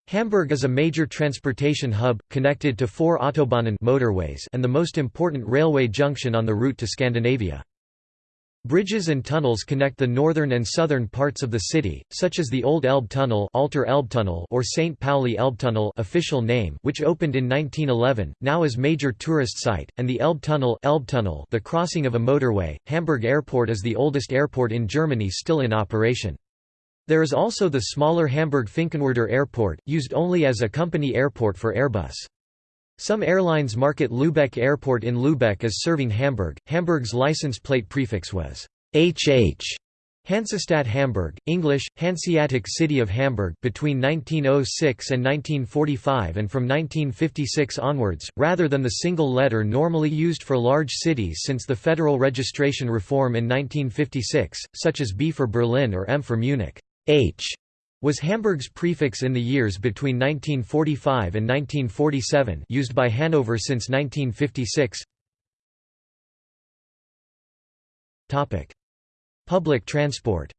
Hamburg is a major transportation hub, connected to four Autobahnen motorways and the most important railway junction on the route to Scandinavia. Bridges and tunnels connect the northern and southern parts of the city, such as the Old Elbe Tunnel, Alter Elbtunnel or St. Pauli Elbe Tunnel official name, which opened in 1911, now is major tourist site, and the Elbtunnel, Elbtunnel the crossing of a motorway. Hamburg Airport is the oldest airport in Germany still in operation. There is also the smaller Hamburg-Finkenwerder Airport, used only as a company airport for Airbus. Some airlines market Lübeck Airport in Lübeck as serving Hamburg. Hamburg's license plate prefix was HH. Hansestadt Hamburg, English, Hanseatic City of Hamburg between 1906 and 1945 and from 1956 onwards, rather than the single letter normally used for large cities since the federal registration reform in 1956, such as B for Berlin or M for Munich. H was Hamburg's prefix in the years between 1945 and 1947 used by Hanover since 1956 Public transport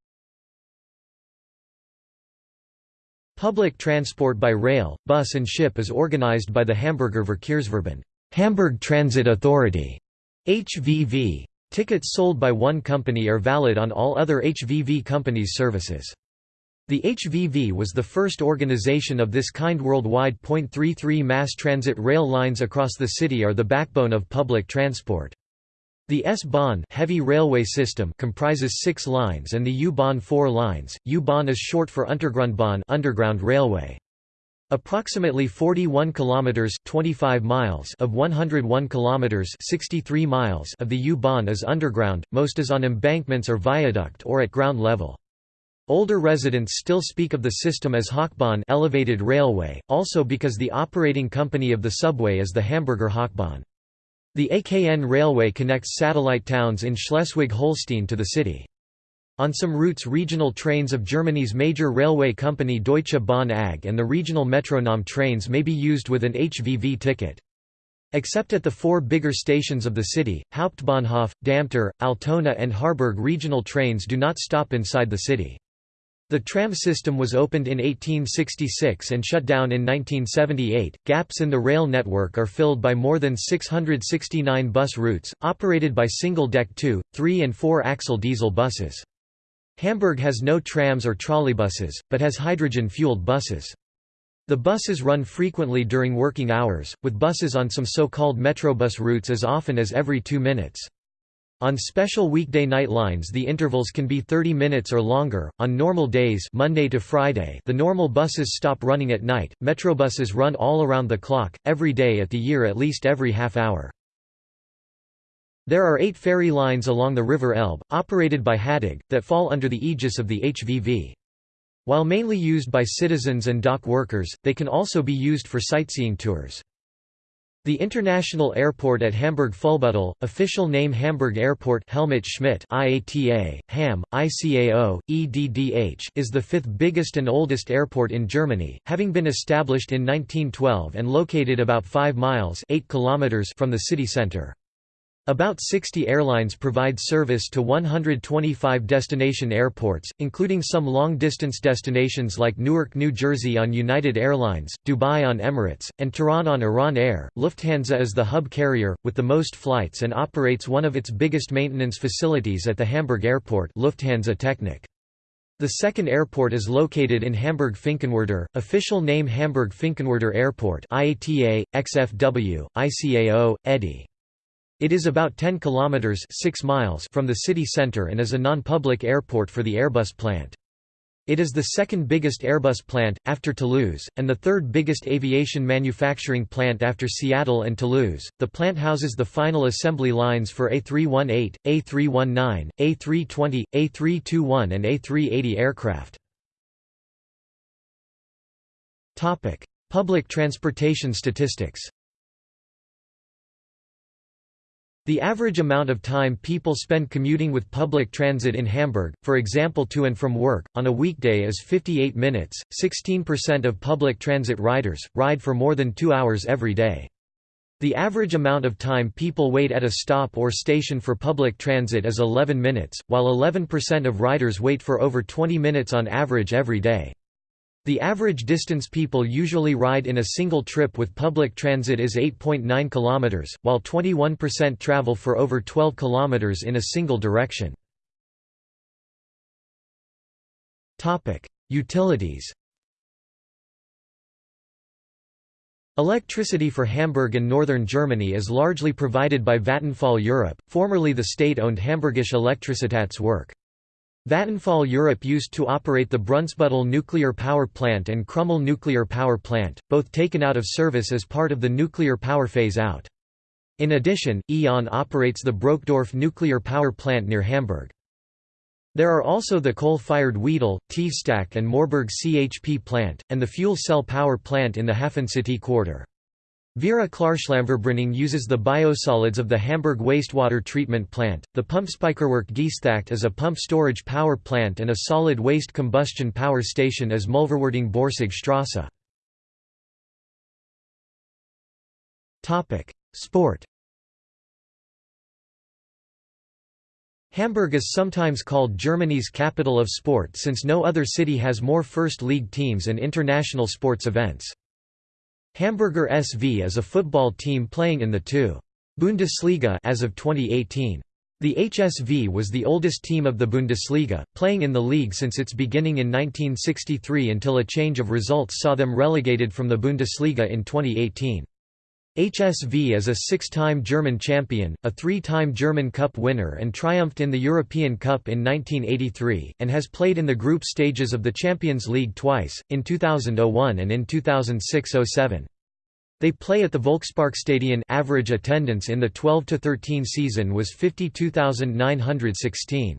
Public transport by rail, bus and ship is organized by the Hamburger Verkehrsverbund Hamburg Transit Authority HVV. Tickets sold by one company are valid on all other HVV companies' services. The HVV was the first organization of this kind worldwide. 33 mass transit rail lines across the city are the backbone of public transport. The S-Bahn heavy railway system comprises six lines and the U-Bahn four lines. U-Bahn is short for Untergrundbahn underground railway. Approximately 41 kilometers 25 miles of 101 kilometers 63 miles of the U-Bahn is underground, most is on embankments or viaduct or at ground level. Older residents still speak of the system as Hochbahn elevated railway, also because the operating company of the subway is the Hamburger Hochbahn. The AKN railway connects satellite towns in Schleswig-Holstein to the city. On some routes regional trains of Germany's major railway company Deutsche Bahn AG and the regional Metronom trains may be used with an HVV ticket. Except at the four bigger stations of the city, Hauptbahnhof, Dammtor, Altona and Harburg regional trains do not stop inside the city. The tram system was opened in 1866 and shut down in 1978. Gaps in the rail network are filled by more than 669 bus routes, operated by single deck 2, 3, and 4 axle diesel buses. Hamburg has no trams or trolleybuses, but has hydrogen fueled buses. The buses run frequently during working hours, with buses on some so called Metrobus routes as often as every two minutes. On special weekday night lines the intervals can be 30 minutes or longer. On normal days Monday to Friday the normal buses stop running at night. Metrobuses run all around the clock, every day at the year at least every half hour. There are eight ferry lines along the River Elbe, operated by HADAG, that fall under the aegis of the HVV. While mainly used by citizens and dock workers, they can also be used for sightseeing tours. The international airport at Hamburg-Fuhlsbüttel, official name Hamburg Airport Helmut Schmidt IATA, HAM, ICAO, EDDH is the fifth biggest and oldest airport in Germany, having been established in 1912 and located about 5 miles 8 kilometers from the city center. About 60 airlines provide service to 125 destination airports, including some long-distance destinations like Newark, New Jersey on United Airlines, Dubai on Emirates, and Tehran on Iran Air. Lufthansa is the hub carrier, with the most flights and operates one of its biggest maintenance facilities at the Hamburg Airport Lufthansa Technik. The second airport is located in Hamburg-Finkenwerder, official name Hamburg-Finkenwerder Airport IATA, XFW, ICAO, EDI. It is about 10 kilometers 6 miles from the city center and is a non-public airport for the Airbus plant. It is the second biggest Airbus plant, after Toulouse, and the third biggest aviation manufacturing plant after Seattle and Toulouse. The plant houses the final assembly lines for A318, A319, A320, A321, and A380 aircraft. Public transportation statistics The average amount of time people spend commuting with public transit in Hamburg, for example to and from work, on a weekday is 58 minutes. 16% of public transit riders ride for more than two hours every day. The average amount of time people wait at a stop or station for public transit is 11 minutes, while 11% of riders wait for over 20 minutes on average every day. The average distance people usually ride in a single trip with public transit is 8.9 km, while 21% travel for over 12 km in a single direction. Utilities Electricity for Hamburg and northern Germany is largely provided by Vattenfall Europe, formerly the state-owned Hamburgische Elektrizitätswerk. Vattenfall Europe used to operate the Brunsbüttel nuclear power plant and Krümmel nuclear power plant, both taken out of service as part of the nuclear power phase-out. In addition, E.ON operates the Brokdorf nuclear power plant near Hamburg. There are also the coal-fired Wedel, Tiefstack and Moorburg CHP plant, and the fuel cell power plant in the Hafencity quarter. Vera Klarschlammverbrennung uses the biosolids of the Hamburg wastewater treatment plant. The Pumpspeicherwerk Geesthacht is a pump storage power plant and a solid waste combustion power station as Müllverwertung Borsig. Topic: Sport. Hamburg is sometimes called Germany's capital of sport since no other city has more first league teams and international sports events. Hamburger SV is a football team playing in the 2. Bundesliga as of 2018. The HSV was the oldest team of the Bundesliga, playing in the league since its beginning in 1963 until a change of results saw them relegated from the Bundesliga in 2018. HSV is a six-time German champion, a three-time German Cup winner and triumphed in the European Cup in 1983, and has played in the group stages of the Champions League twice, in 2001 and in 2006–07. They play at the Volksparkstadion average attendance in the 12–13 season was 52,916.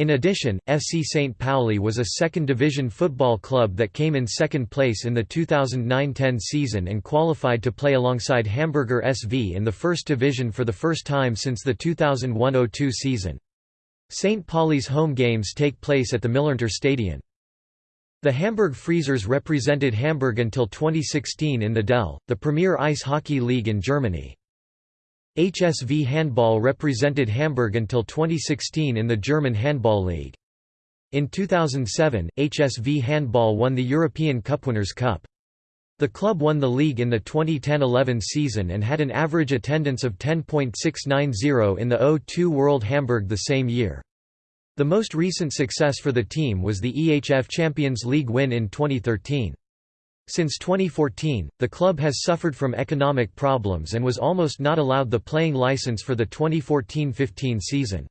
In addition, FC St. Pauli was a second-division football club that came in second place in the 2009–10 season and qualified to play alongside Hamburger SV in the first division for the first time since the 2001–02 season. St. Pauli's home games take place at the Millerntor Stadion. The Hamburg Freezers represented Hamburg until 2016 in the DEL, the premier ice hockey league in Germany. HSV Handball represented Hamburg until 2016 in the German Handball League. In 2007, HSV Handball won the European Cupwinners' Cup. The club won the league in the 2010–11 season and had an average attendance of 10.690 in the O2 World Hamburg the same year. The most recent success for the team was the EHF Champions League win in 2013. Since 2014, the club has suffered from economic problems and was almost not allowed the playing license for the 2014–15 season.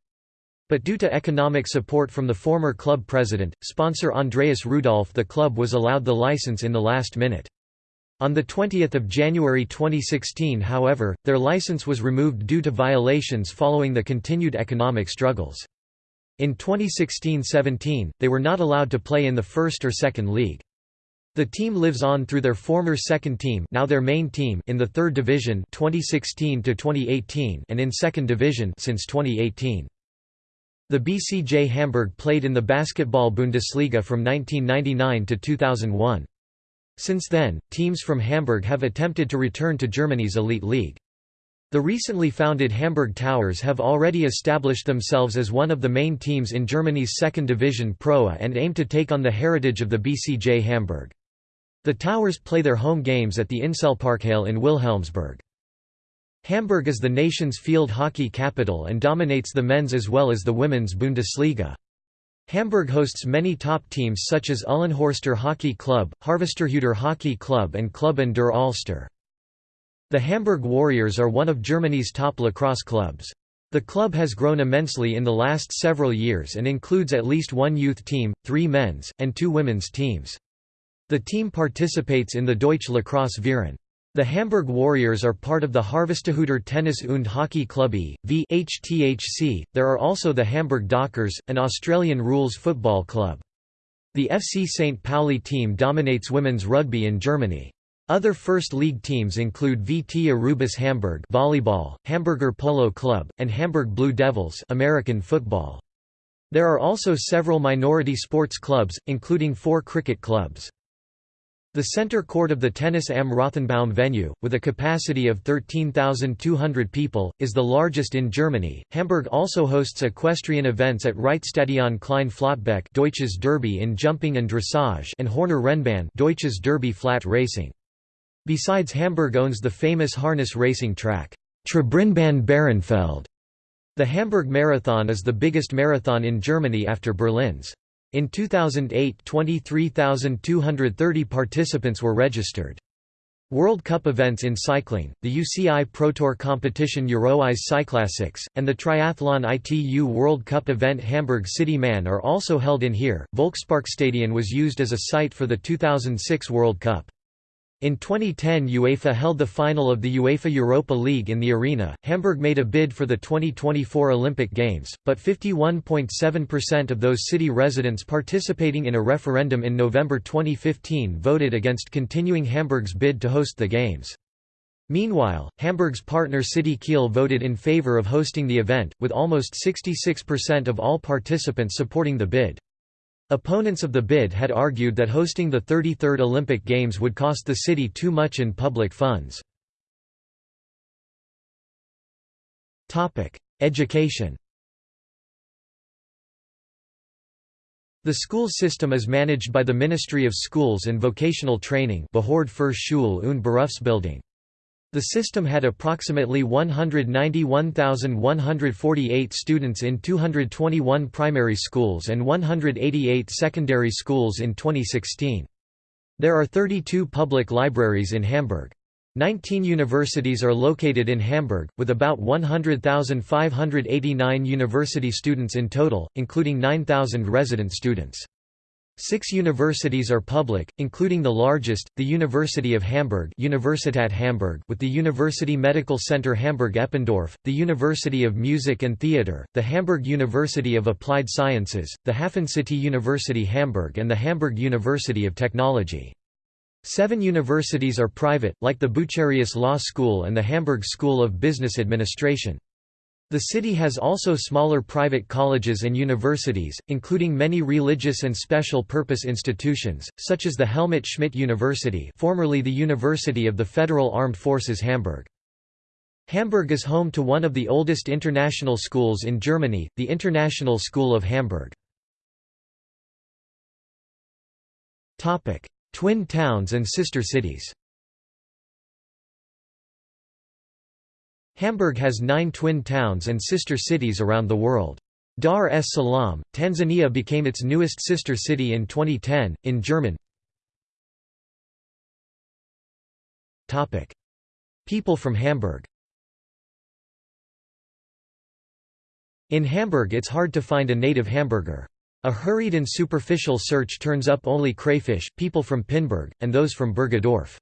But due to economic support from the former club president, sponsor Andreas Rudolph the club was allowed the license in the last minute. On 20 January 2016 however, their license was removed due to violations following the continued economic struggles. In 2016–17, they were not allowed to play in the first or second league. The team lives on through their former second team, now their main team, in the third division 2016 to 2018, and in second division since 2018. The BCJ Hamburg played in the Basketball Bundesliga from 1999 to 2001. Since then, teams from Hamburg have attempted to return to Germany's elite league. The recently founded Hamburg Towers have already established themselves as one of the main teams in Germany's second division Proa and aim to take on the heritage of the BCJ Hamburg. The Towers play their home games at the Inselparkhalle in Wilhelmsburg. Hamburg is the nation's field hockey capital and dominates the men's as well as the women's Bundesliga. Hamburg hosts many top teams such as Uhlenhorster Hockey Club, Harvestehuder Hockey Club and Club an der Alster. The Hamburg Warriors are one of Germany's top lacrosse clubs. The club has grown immensely in the last several years and includes at least one youth team, three men's, and two women's teams. The team participates in the Deutsche Lacrosse Verein. The Hamburg Warriors are part of the Harvestehuder Tennis und Hockey Club e.V. HTHC. There are also the Hamburg Dockers, an Australian rules football club. The FC St. Pauli team dominates women's rugby in Germany. Other First League teams include VT Aurubis Hamburg volleyball, Hamburger Polo Club, and Hamburg Blue Devils American football. There are also several minority sports clubs, including four cricket clubs. The center court of the Tennis am Rothenbaum venue, with a capacity of 13,200 people, is the largest in Germany. Hamburg also hosts equestrian events at Reitstadion Klein Flottbek Deutsches Derby in jumping and dressage and Horner Rennbahn Deutsches Derby flat racing. Besides Hamburg owns the famous harness racing track, Trabrennbahn Bahrenfeld. The Hamburg Marathon is the biggest marathon in Germany after Berlin's. In 2008 23,230 participants were registered. World Cup events in cycling, the UCI Pro Tour competition Euroeyes Cyclassics, and the triathlon ITU World Cup event Hamburg City Man are also held in here. Volksparkstadion was used as a site for the 2006 World Cup. In 2010 UEFA held the final of the UEFA Europa League in the arena. Hamburg made a bid for the 2024 Olympic Games, but 51.7% of those city residents participating in a referendum in November 2015 voted against continuing Hamburg's bid to host the Games. Meanwhile, Hamburg's partner city Kiel voted in favor of hosting the event, with almost 66% of all participants supporting the bid. Opponents of the bid had argued that hosting the 33rd Olympic Games would cost the city too much in public funds. Education The school system is managed by the Ministry of Schools and Vocational Training Behörde für Schule und Berufsbildung. The system had approximately 191,148 students in 221 primary schools and 188 secondary schools in 2016. There are 32 public libraries in Hamburg. 19 universities are located in Hamburg, with about 100,589 university students in total, including 9,000 resident students. Six universities are public, including the largest, the University of Hamburg Universität Hamburg with the University Medical Center Hamburg-Eppendorf, the University of Music and Theatre, the Hamburg University of Applied Sciences, the Hafencity University Hamburg and the Hamburg University of Technology. Seven universities are private, like the Bucerius Law School and the Hamburg School of Business Administration. The city has also smaller private colleges and universities, including many religious and special purpose institutions, such as the Helmut Schmidt University formerly the University of the Federal Armed Forces Hamburg. Hamburg is home to one of the oldest international schools in Germany, the International School of Hamburg. Twin towns and sister cities Hamburg has nine twin towns and sister cities around the world. Dar es Salaam, Tanzania became its newest sister city in 2010, in German. People from Hamburg In Hamburg it's hard to find a native Hamburger. A hurried and superficial search turns up only crayfish, people from Pinneberg, and those from Bergedorf.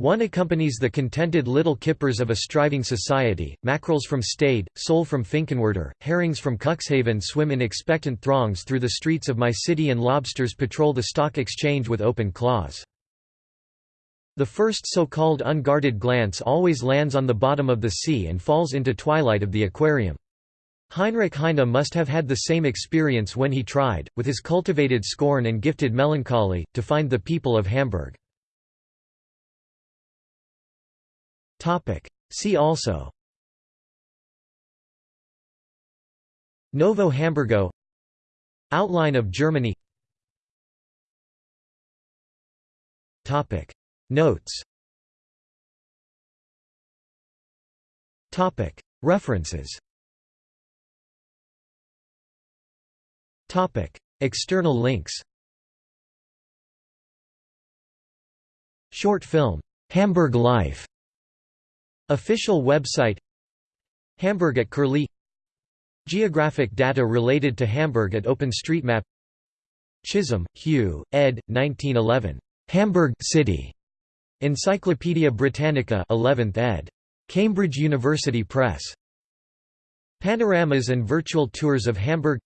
One accompanies the contented little kippers of a striving society, mackerels from Stade, sole from Finkenwerder, herrings from Cuxhaven swim in expectant throngs through the streets of my city and lobsters patrol the stock exchange with open claws. The first so-called unguarded glance always lands on the bottom of the sea and falls into twilight of the aquarium. Heinrich Heine must have had the same experience when he tried, with his cultivated scorn and gifted melancholy, to find the people of Hamburg. Topic. See also Novo Hamburgo Outline of Germany Topic. Notes Topic. References Topic. External links Short film, "'Hamburg Life' Official website Hamburg at Curlie Geographic data related to Hamburg at OpenStreetMap Chisholm, Hugh, ed. 1911. Hamburg City. Encyclopædia Britannica 11th ed. Cambridge University Press. Panoramas and virtual tours of Hamburg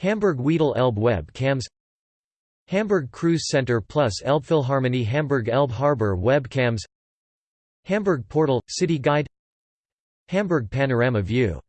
Hamburg Wedel Elbe web cams Hamburg Cruise Center plus Elbphilharmonie Hamburg Elbe Harbor webcams Hamburg Portal – City Guide Hamburg Panorama View